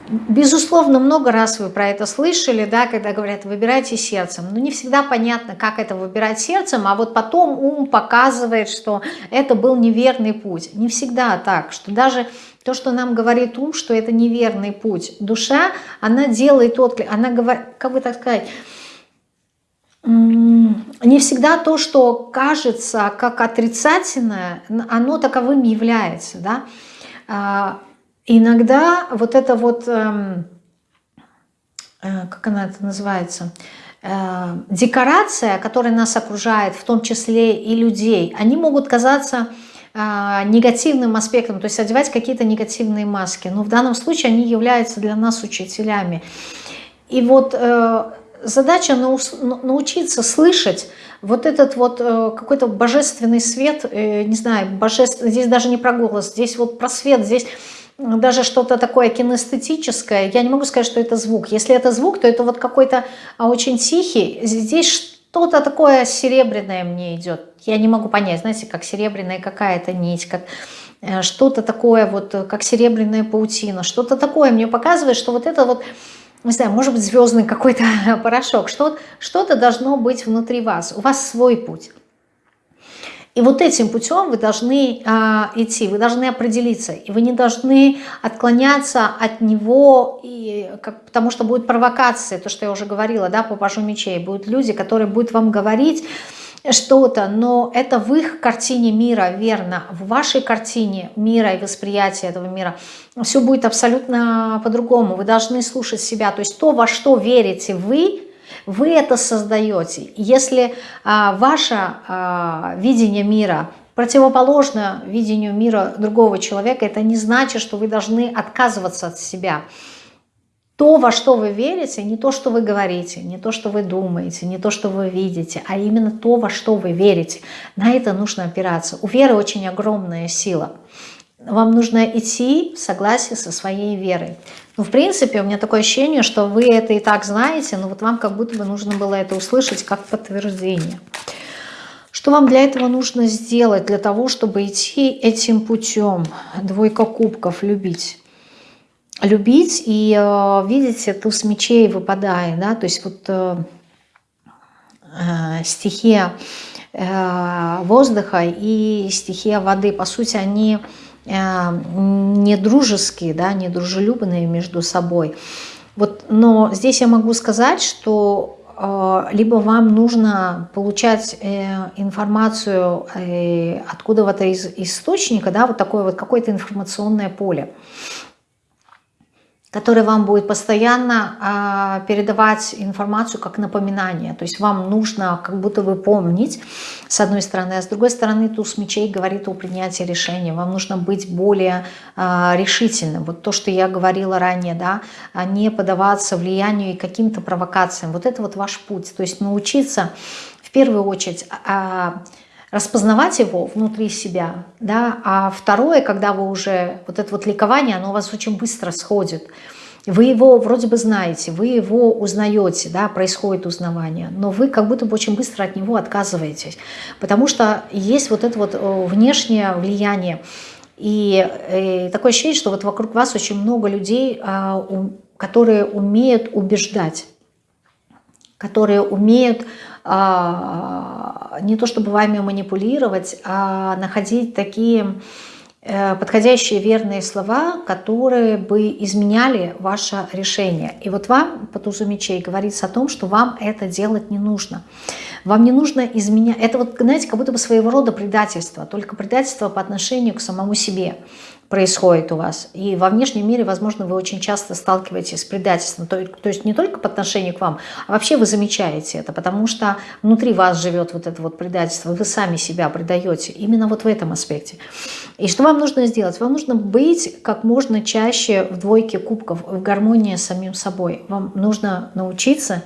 Безусловно, много раз вы про это слышали, да, когда говорят, выбирайте сердцем. Но не всегда понятно, как это выбирать сердцем, а вот потом ум показывает, что это был неверный путь. Не всегда так, что даже то, что нам говорит ум, что это неверный путь. Душа, она делает отклик, она говорит, как бы так сказать, не всегда то, что кажется как отрицательное, оно таковым является. Да? Иногда вот это вот, эм, э, как она это называется, э, декорация, которая нас окружает, в том числе и людей, они могут казаться а, негативным аспектом, то есть одевать какие-то негативные маски. Но в данном случае они являются для нас учителями. И вот э, задача научиться слышать вот этот вот э, какой-то божественный свет, э, не знаю, божественный, здесь даже не про голос, здесь вот про свет, здесь даже что-то такое кинестетическое, я не могу сказать, что это звук. Если это звук, то это вот какой-то а, очень тихий, здесь что-то такое серебряное мне идет. Я не могу понять, знаете, как серебряная какая-то нить, как э, что-то такое, вот э, как серебряная паутина, что-то такое мне показывает, что вот это вот, не знаю, может быть звездный какой-то порошок, что-то что должно быть внутри вас, у вас свой путь. И вот этим путем вы должны а, идти, вы должны определиться, и вы не должны отклоняться от него, и, как, потому что будет провокация, то, что я уже говорила, да, по пажу мечей, будут люди, которые будут вам говорить что-то, но это в их картине мира, верно, в вашей картине мира и восприятия этого мира. Все будет абсолютно по-другому, вы должны слушать себя, то есть то, во что верите вы, вы это создаете. Если а, ваше а, видение мира противоположно видению мира другого человека, это не значит, что вы должны отказываться от себя. то, во что вы верите, не то, что вы говорите, не то, что вы думаете, не то, что вы видите, а именно то, во что вы верите. На это нужно опираться. У веры очень огромная сила. Вам нужно идти в согласии со своей верой. Ну, в принципе, у меня такое ощущение, что вы это и так знаете, но вот вам как будто бы нужно было это услышать как подтверждение. Что вам для этого нужно сделать, для того, чтобы идти этим путем? Двойка кубков, любить. Любить и, э, видите, туз мечей выпадает, да, то есть вот э, э, стихия э, воздуха и стихия воды, по сути, они э, не дружеские, да, не дружелюбные между собой. Вот, но здесь я могу сказать, что а, либо вам нужно получать э, информацию э, откуда-то из источника, да, вот такое вот какое-то информационное поле который вам будет постоянно э, передавать информацию как напоминание. То есть вам нужно как будто бы помнить, с одной стороны, а с другой стороны туз мечей говорит о принятии решения. Вам нужно быть более э, решительным. Вот то, что я говорила ранее, да, а не подаваться влиянию и каким-то провокациям. Вот это вот ваш путь. То есть научиться в первую очередь... Э, распознавать его внутри себя, да, а второе, когда вы уже, вот это вот ликование, оно у вас очень быстро сходит, вы его вроде бы знаете, вы его узнаете, да, происходит узнавание, но вы как будто бы очень быстро от него отказываетесь, потому что есть вот это вот э, внешнее влияние, и, и э, такое ощущение, что вот вокруг вас очень много людей, а, которые умеют убеждать, которые умеют не то чтобы вами манипулировать, а находить такие э, подходящие верные слова, которые бы изменяли ваше решение. И вот вам по тузу мечей говорится о том, что вам это делать не нужно. Вам не нужно изменять. Это вот, знаете, как будто бы своего рода предательство, только предательство по отношению к самому себе происходит у вас. И во внешнем мире, возможно, вы очень часто сталкиваетесь с предательством. То, то есть не только по отношению к вам, а вообще вы замечаете это, потому что внутри вас живет вот это вот предательство, вы сами себя предаете именно вот в этом аспекте. И что вам нужно сделать? Вам нужно быть как можно чаще в двойке кубков, в гармонии с самим собой. Вам нужно научиться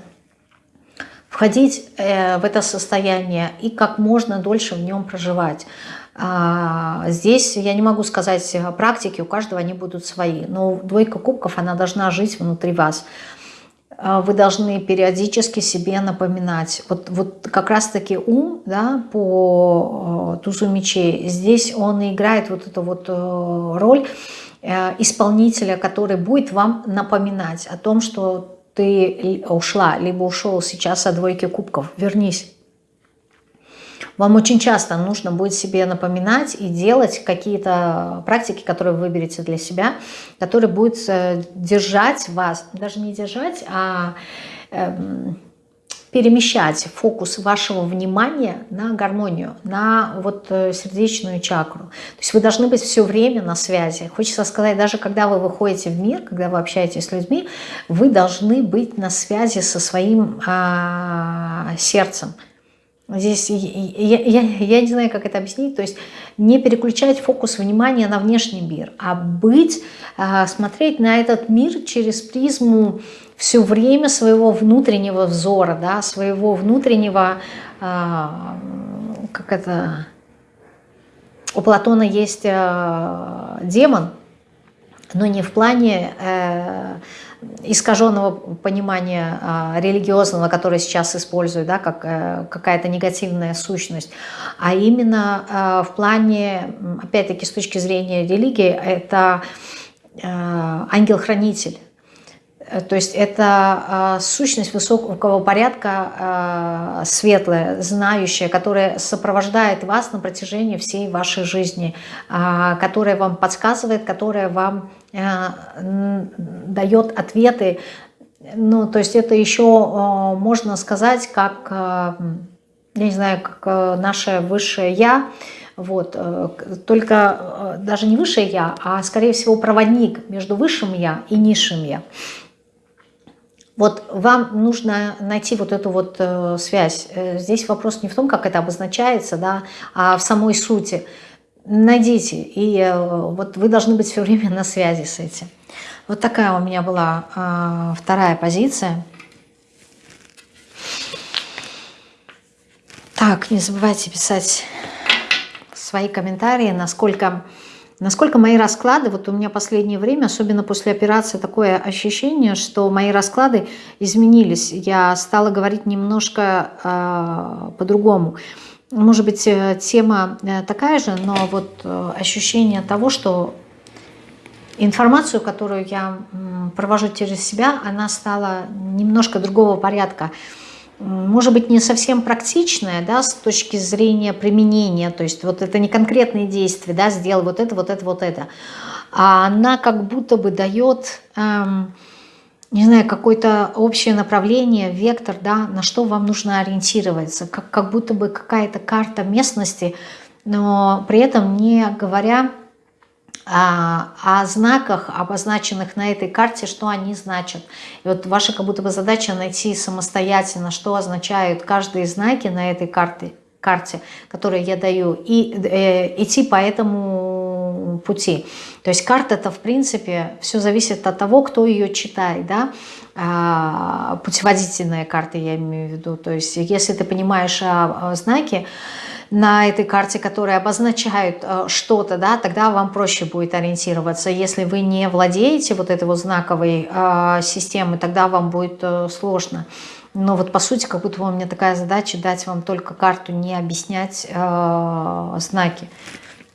входить э, в это состояние и как можно дольше в нем проживать. А, здесь я не могу сказать практики, у каждого они будут свои, но двойка кубков, она должна жить внутри вас. А, вы должны периодически себе напоминать. Вот, вот как раз-таки ум да, по э, тузу мечей, здесь он играет вот эту вот э, роль э, исполнителя, который будет вам напоминать о том, что ты ушла, либо ушел сейчас от двойки кубков, вернись вам очень часто нужно будет себе напоминать и делать какие-то практики, которые вы выберете для себя, которые будут э, держать вас, даже не держать, а эм, перемещать фокус вашего внимания на гармонию, на вот э, сердечную чакру. То есть вы должны быть все время на связи. Хочется сказать, даже когда вы выходите в мир, когда вы общаетесь с людьми, вы должны быть на связи со своим а, сердцем. Здесь я, я, я не знаю, как это объяснить. То есть не переключать фокус внимания на внешний мир, а быть, а, смотреть на этот мир через призму все время своего внутреннего взора, да, своего внутреннего, а, как это, у Платона есть а, демон, но не в плане э, искаженного понимания а, религиозного, которое сейчас используют, да, как э, какая-то негативная сущность, а именно а, в плане, опять-таки, с точки зрения религии, это э, ангел-хранитель. Э, то есть это сущность высокого порядка, светлая, знающая, которая сопровождает вас на протяжении всей вашей жизни, которая вам подсказывает, которая вам Э, дает ответы. Ну, то есть это еще э, можно сказать, как, э, я не знаю, как наше высшее «я», вот, только даже не высшее «я», а скорее всего проводник между высшим «я» и низшим «я». Вот вам нужно найти вот эту вот связь. Здесь вопрос не в том, как это обозначается, да, а в самой сути – найдите, и э, вот вы должны быть все время на связи с этим. Вот такая у меня была э, вторая позиция. Так, не забывайте писать свои комментарии, насколько, насколько мои расклады, вот у меня последнее время, особенно после операции, такое ощущение, что мои расклады изменились. Я стала говорить немножко э, по-другому. Может быть, э, тема э, такая же, но вот э, ощущение того, что информацию, которую я провожу через себя, она стала немножко другого порядка может быть, не совсем практичная, да, с точки зрения применения, то есть вот это не конкретные действия, да, сделай вот это, вот это, вот это, а она как будто бы дает, эм, не знаю, какое-то общее направление, вектор, да, на что вам нужно ориентироваться, как, как будто бы какая-то карта местности, но при этом не говоря о, о знаках, обозначенных на этой карте, что они значат. И вот ваша как будто бы задача найти самостоятельно, что означают каждые знаки на этой карте, карте которые я даю, и э, идти по этому пути. То есть карта это в принципе все зависит от того, кто ее читает, да, а, путеводительная карта я имею в виду. То есть если ты понимаешь а, знаки, на этой карте, которые обозначают э, что-то, да, тогда вам проще будет ориентироваться. Если вы не владеете вот этой вот знаковой э, системой, тогда вам будет э, сложно. Но вот по сути, как будто у меня такая задача дать вам только карту, не объяснять знаки.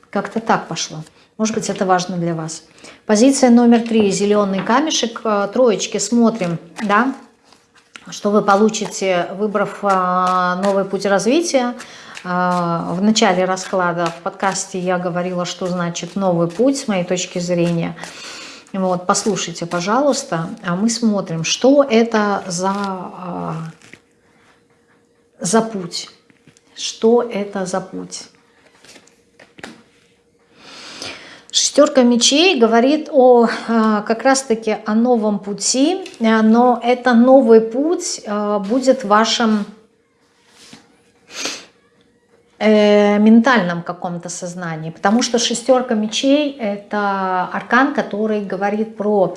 Как-то так пошло. Может быть, это важно для вас. Позиция номер три. Зеленый камешек. Троечки смотрим, да, что вы получите, выбрав новый путь развития. А, в начале расклада в подкасте я говорила, что значит новый путь с моей точки зрения. Вот, послушайте, пожалуйста, а мы смотрим, что это за, а, за путь. Что это за путь? Шестерка мечей говорит о как раз-таки о новом пути, но это новый путь будет вашим э, ментальном каком-то сознании, потому что шестерка мечей – это аркан, который говорит про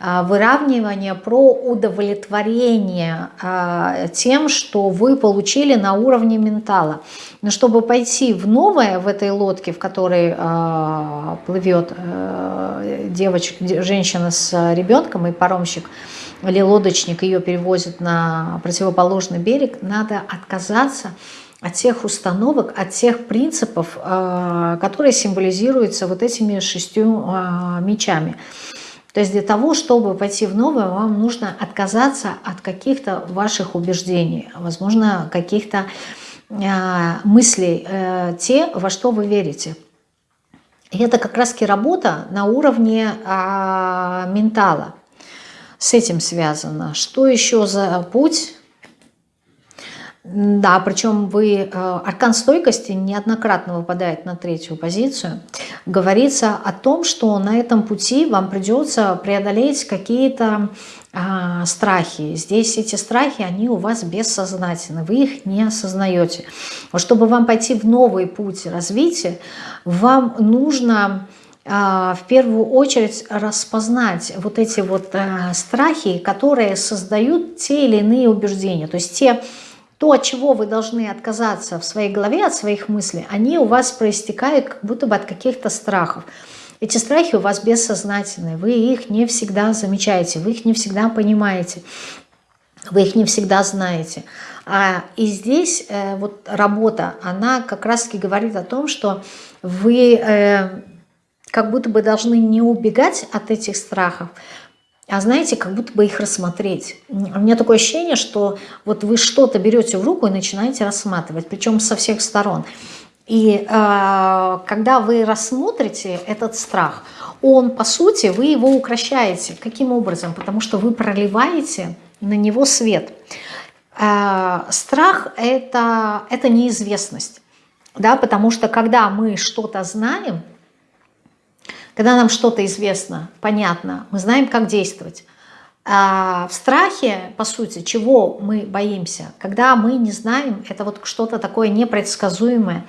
э, выравнивание, про удовлетворение э, тем, что вы получили на уровне ментала. Но чтобы пойти в новое в этой лодке, в которой э, плывет девочка, женщина с ребенком и паромщик, или лодочник ее перевозит на противоположный берег, надо отказаться от тех установок, от тех принципов, э, которые символизируются вот этими шестью э, мечами. То есть для того, чтобы пойти в новое, вам нужно отказаться от каких-то ваших убеждений, возможно, каких-то э, мыслей, те, во что вы верите. И это как раз-таки работа на уровне ментала. С этим связано. Что еще за путь? Да, причем вы, э, аркан стойкости неоднократно выпадает на третью позицию. Говорится о том, что на этом пути вам придется преодолеть какие-то а, страхи. Здесь эти страхи, они у вас бессознательны, вы их не осознаете. Вот чтобы вам пойти в новый путь развития, вам нужно а, в первую очередь распознать вот эти вот а, страхи, которые создают те или иные убеждения. То есть те то, от чего вы должны отказаться в своей голове, от своих мыслей, они у вас проистекают как будто бы от каких-то страхов. Эти страхи у вас бессознательные, вы их не всегда замечаете, вы их не всегда понимаете, вы их не всегда знаете. А, и здесь э, вот работа, она как раз-таки говорит о том, что вы э, как будто бы должны не убегать от этих страхов, а знаете, как будто бы их рассмотреть. У меня такое ощущение, что вот вы что-то берете в руку и начинаете рассматривать, причем со всех сторон. И э, когда вы рассмотрите этот страх, он, по сути, вы его укращаете. Каким образом? Потому что вы проливаете на него свет. Э, страх это, – это неизвестность. Да, потому что когда мы что-то знаем, когда нам что-то известно, понятно, мы знаем, как действовать. А в страхе, по сути, чего мы боимся? Когда мы не знаем, это вот что-то такое непредсказуемое,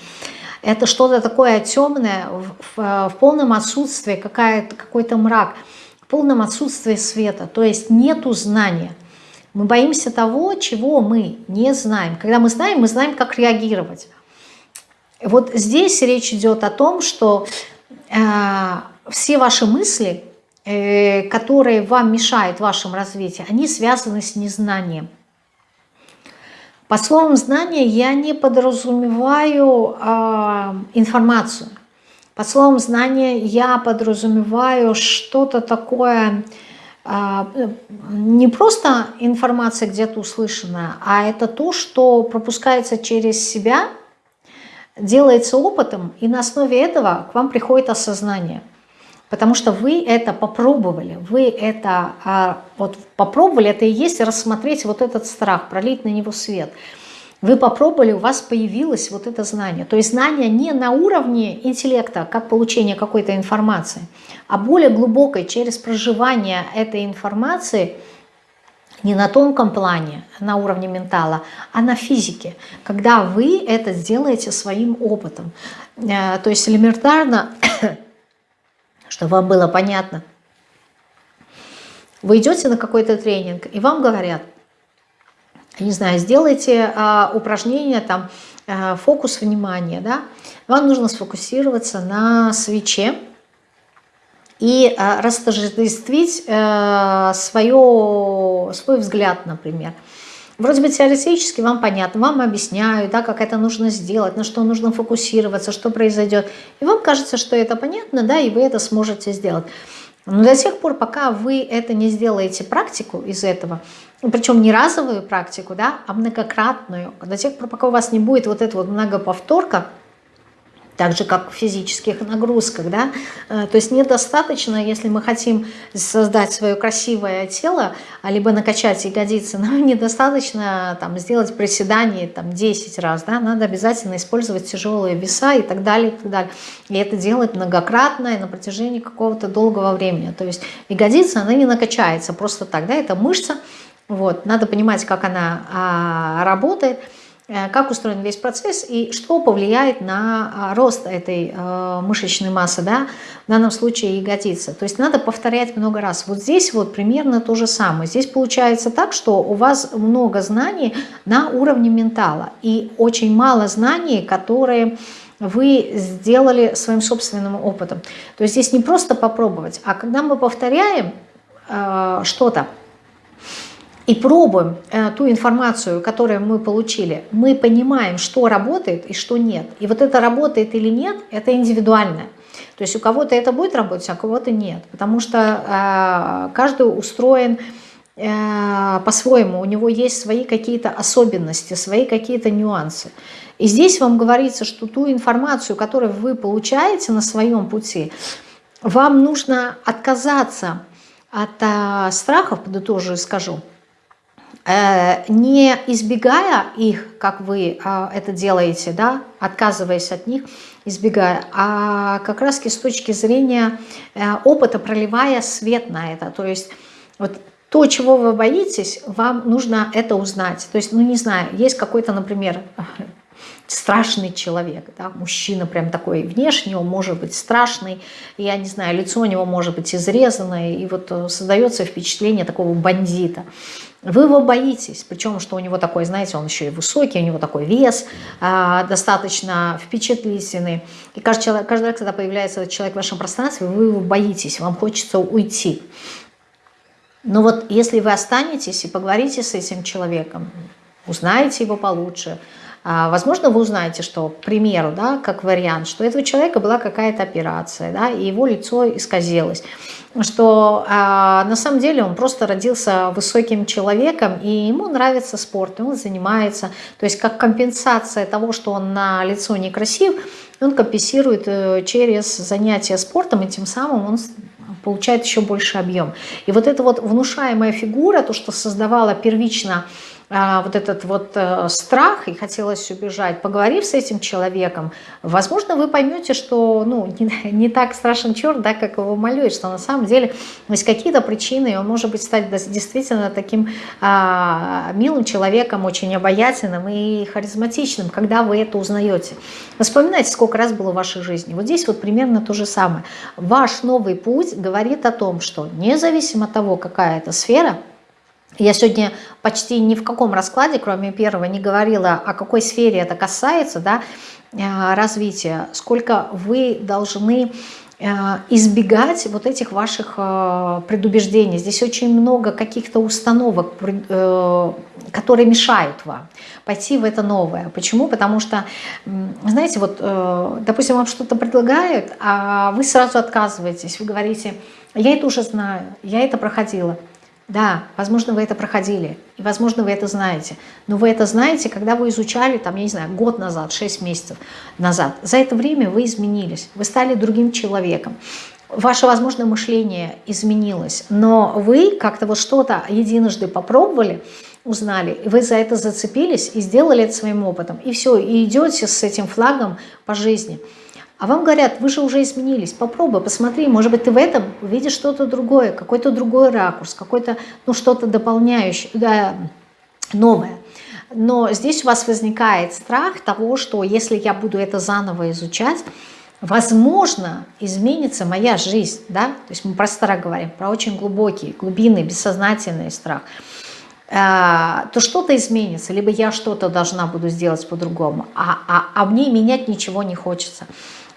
это что-то такое темное, в, в, в полном отсутствии, какой-то мрак, в полном отсутствии света, то есть нету знания. Мы боимся того, чего мы не знаем. Когда мы знаем, мы знаем, как реагировать. Вот здесь речь идет о том, что э, все ваши мысли, э, которые вам мешают в вашем развитии, они связаны с незнанием. По словам знания я не подразумеваю э, информацию. По словам знания я подразумеваю что-то такое, э, не просто информация где-то услышанная, а это то, что пропускается через себя, делается опытом, и на основе этого к вам приходит осознание – Потому что вы это попробовали, вы это а, вот попробовали, это и есть рассмотреть вот этот страх, пролить на него свет. Вы попробовали, у вас появилось вот это знание. То есть знание не на уровне интеллекта, как получение какой-то информации, а более глубокой, через проживание этой информации не на тонком плане, на уровне ментала, а на физике, когда вы это сделаете своим опытом. Э, то есть элементарно чтобы вам было понятно. Вы идете на какой-то тренинг, и вам говорят, не знаю, сделайте а, упражнение, там, а, фокус внимания, да, вам нужно сфокусироваться на свече и а, растождествить а, свое, свой взгляд, например. Вроде бы теоретически вам понятно, вам объясняют, да, как это нужно сделать, на что нужно фокусироваться, что произойдет. И вам кажется, что это понятно, да, и вы это сможете сделать. Но до тех пор, пока вы это не сделаете практику из этого, причем не разовую практику, да, а многократную, до тех пор, пока у вас не будет вот эта вот многоповторка, так же, как в физических нагрузках, да, э, то есть недостаточно, если мы хотим создать свое красивое тело, а либо накачать ягодицы, нам недостаточно там сделать приседание там 10 раз, да, надо обязательно использовать тяжелые веса и так далее, и так далее, и это делать многократно и на протяжении какого-то долгого времени, то есть ягодица, она не накачается просто так, да, это мышца, вот, надо понимать, как она а, работает, как устроен весь процесс и что повлияет на а, рост этой э, мышечной массы, да, в данном случае ягодицы. То есть надо повторять много раз. Вот здесь вот примерно то же самое. Здесь получается так, что у вас много знаний на уровне ментала и очень мало знаний, которые вы сделали своим собственным опытом. То есть здесь не просто попробовать, а когда мы повторяем э, что-то, и пробуем э, ту информацию, которую мы получили, мы понимаем, что работает и что нет. И вот это работает или нет, это индивидуально. То есть у кого-то это будет работать, а у кого-то нет. Потому что э, каждый устроен э, по-своему, у него есть свои какие-то особенности, свои какие-то нюансы. И здесь вам говорится, что ту информацию, которую вы получаете на своем пути, вам нужно отказаться от э, страхов, подытожу и скажу, не избегая их, как вы а, это делаете, да, отказываясь от них, избегая, а как раз с точки зрения э, опыта, проливая свет на это. То есть вот то, чего вы боитесь, вам нужно это узнать. То есть, ну не знаю, есть какой-то, например, страшный человек, да, мужчина прям такой внешне, он может быть страшный, я не знаю, лицо у него может быть изрезанное, и вот э, создается впечатление такого бандита. Вы его боитесь, причем, что у него такой, знаете, он еще и высокий, у него такой вес, э, достаточно впечатлительный. И каждый, человек, каждый раз, когда появляется этот человек в вашем пространстве, вы его боитесь, вам хочется уйти. Но вот если вы останетесь и поговорите с этим человеком, узнаете его получше, Возможно, вы узнаете, что, к примеру, да, как вариант, что у этого человека была какая-то операция, да, и его лицо исказилось что а, на самом деле он просто родился высоким человеком, и ему нравится спорт, и он занимается. То есть как компенсация того, что он на лицо некрасив, он компенсирует э, через занятия спортом, и тем самым он получает еще больше объем. И вот эта вот внушаемая фигура, то, что создавала первично а, вот этот вот а, страх и хотелось убежать, поговорив с этим человеком, возможно, вы поймете, что ну, не, не так страшен черт, да, как его молюет, что на самом деле есть какие-то причины, и он может быть стать действительно таким а, милым человеком, очень обаятельным и харизматичным, когда вы это узнаете. Вспоминайте, сколько раз было в вашей жизни. Вот здесь вот примерно то же самое. Ваш новый путь говорит о том, что независимо от того, какая это сфера, я сегодня почти ни в каком раскладе, кроме первого, не говорила, о какой сфере это касается, да, э, развития, сколько вы должны э, избегать вот этих ваших э, предубеждений. Здесь очень много каких-то установок, которые мешают вам пойти в это новое. Почему? Потому что, знаете, вот, допустим, вам что-то предлагают, а вы сразу отказываетесь, вы говорите, я это уже знаю, я это проходила. Да, возможно, вы это проходили, и, возможно, вы это знаете. Но вы это знаете, когда вы изучали, там, я не знаю, год назад, 6 месяцев назад. За это время вы изменились, вы стали другим человеком. Ваше, возможно, мышление изменилось, но вы как-то вот что-то единожды попробовали, узнали, вы за это зацепились и сделали это своим опытом. И все, и идете с этим флагом по жизни – а вам говорят, вы же уже изменились, попробуй, посмотри, может быть, ты в этом увидишь что-то другое, какой-то другой ракурс, какой-то, ну, что-то дополняющее, да, новое. Но здесь у вас возникает страх того, что если я буду это заново изучать, возможно, изменится моя жизнь, да, то есть мы про страх говорим, про очень глубокий, глубинный, бессознательный страх, а, то что-то изменится, либо я что-то должна буду сделать по-другому, а, а, а мне менять ничего не хочется.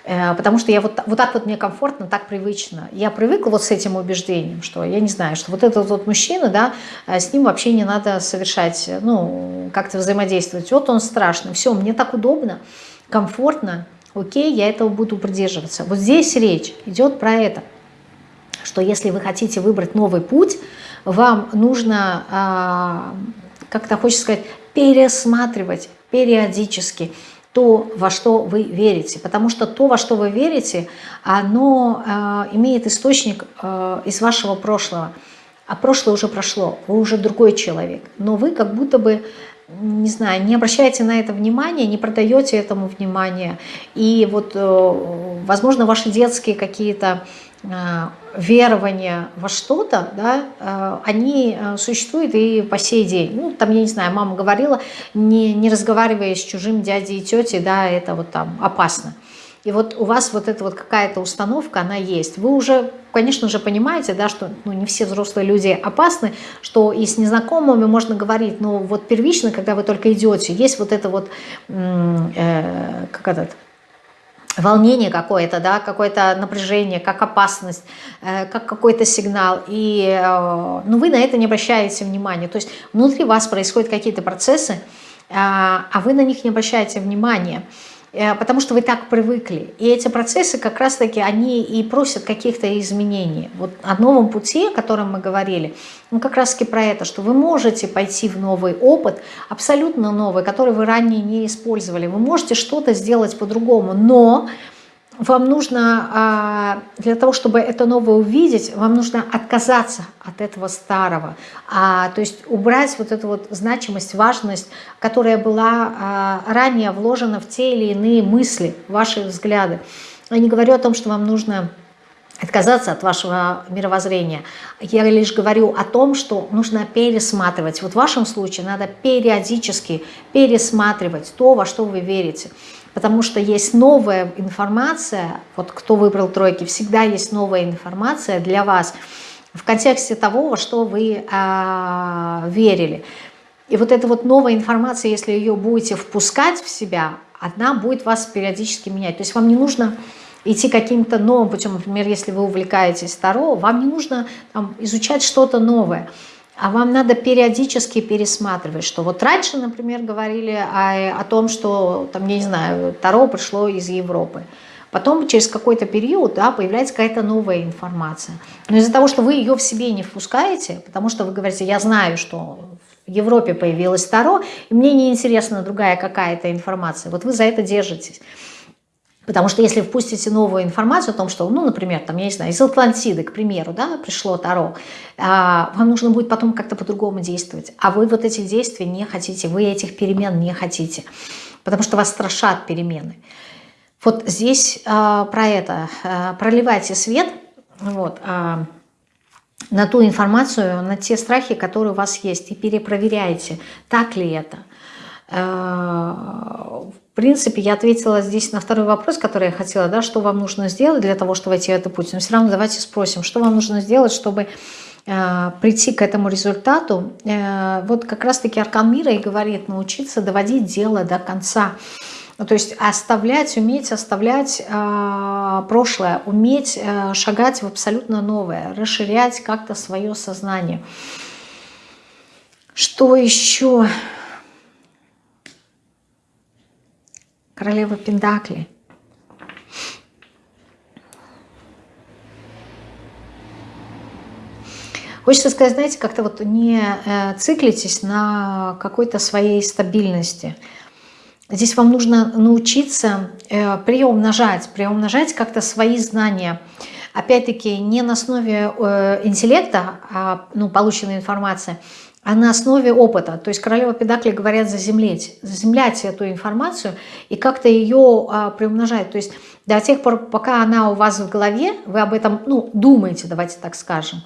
Э, потому что я вот, вот так вот мне комфортно, так привычно. Я привыкла вот с этим убеждением, что я не знаю, что вот этот вот мужчина, да, э, с ним вообще не надо совершать, ну, как-то взаимодействовать. Вот он страшный, все, мне так удобно, комфортно, окей, я этого буду придерживаться. Вот здесь речь идет про это, что если вы хотите выбрать новый путь, вам нужно, а, как-то хочется сказать, пересматривать периодически, то, во что вы верите. Потому что то, во что вы верите, оно э, имеет источник э, из вашего прошлого. А прошлое уже прошло, вы уже другой человек. Но вы как будто бы, не знаю, не обращаете на это внимания, не продаете этому внимания. И вот, э, возможно, ваши детские какие-то Э, верования во что-то, да, э, они э, существуют и по сей день. Ну, там, я не знаю, мама говорила, не, не разговаривая с чужим дядей и тетей, да, это вот там опасно. И вот у вас вот эта вот какая-то установка, она есть. Вы уже, конечно же, понимаете, да, что ну, не все взрослые люди опасны, что и с незнакомыми можно говорить, но вот первично, когда вы только идете, есть вот это вот, э, как этот, волнение какое-то, да, какое-то напряжение, как опасность, э, как какой-то сигнал, и э, ну, вы на это не обращаете внимания. То есть внутри вас происходят какие-то процессы, а, а вы на них не обращаете внимания. Э, потому что вы так привыкли. И эти процессы как раз-таки, они и просят каких-то изменений. Вот о новом пути, о котором мы говорили, ну как раз-таки про это, что вы можете пойти в новый опыт, абсолютно новый, который вы ранее не использовали. Вы можете что-то сделать по-другому, но вам нужно, а, для того, чтобы это новое увидеть, вам нужно отказаться от этого старого. А, то есть убрать вот эту вот значимость, важность, которая была а, ранее вложена в те или иные мысли, ваши взгляды. Я не говорю о том, что вам нужно отказаться от вашего мировоззрения. Я лишь говорю о том, что нужно пересматривать. Вот в вашем случае надо периодически пересматривать то, во что вы верите потому что есть новая информация, вот кто выбрал тройки, всегда есть новая информация для вас в контексте того, во что вы а, верили. И вот эта вот новая информация, если ее будете впускать в себя, она будет вас периодически менять. То есть вам не нужно идти каким-то новым путем, например, если вы увлекаетесь Таро, вам не нужно там, изучать что-то новое а вам надо периодически пересматривать, что вот раньше, например, говорили о, о том, что, там, я не знаю, Таро пришло из Европы. Потом через какой-то период да, появляется какая-то новая информация. Но из-за того, что вы ее в себе не впускаете, потому что вы говорите, я знаю, что в Европе появилось Таро, и мне не интересна другая какая-то информация. Вот вы за это держитесь. Потому что если впустите новую информацию о том, что, ну, например, там, я не знаю, из Атлантиды, к примеру, да, пришло Таро, а, вам нужно будет потом как-то по-другому действовать. А вы вот этих действий не хотите, вы этих перемен не хотите, потому что вас страшат перемены. Вот здесь а, про это. А, проливайте свет вот, на ту информацию, на те страхи, которые у вас есть, и перепроверяйте, так ли это. Принципе, я ответила здесь на второй вопрос, который я хотела, да, что вам нужно сделать для того, чтобы войти в этот путь. Но все равно давайте спросим, что вам нужно сделать, чтобы э, прийти к этому результату. Э, вот как раз-таки Аркан Мира и говорит, научиться доводить дело до конца. Ну, то есть оставлять, уметь оставлять э, прошлое, уметь э, шагать в абсолютно новое, расширять как-то свое сознание. Что еще? Королева Пендакли. Хочется сказать, знаете, как-то вот не э, циклитесь на какой-то своей стабильности. Здесь вам нужно научиться э, приумножать, приумножать как-то свои знания. Опять-таки не на основе э, интеллекта, а ну, полученной информации, а на основе опыта. То есть королева Педакли говорят заземлять, заземлять эту информацию и как-то ее а, приумножать. То есть до тех пор, пока она у вас в голове, вы об этом ну, думаете, давайте так скажем.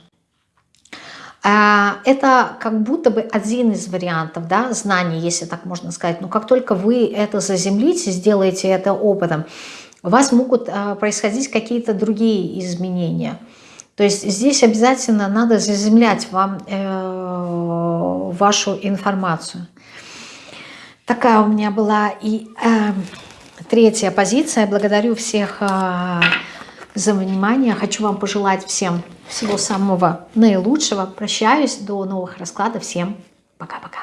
А, это как будто бы один из вариантов да, знаний, если так можно сказать. Но как только вы это заземлите, сделаете это опытом, у вас могут а, происходить какие-то другие изменения – то есть здесь обязательно надо заземлять вам э, вашу информацию. Такая у меня была и э, третья позиция. Благодарю всех э, за внимание. Хочу вам пожелать всем всего самого наилучшего. Прощаюсь. До новых раскладов. Всем пока-пока.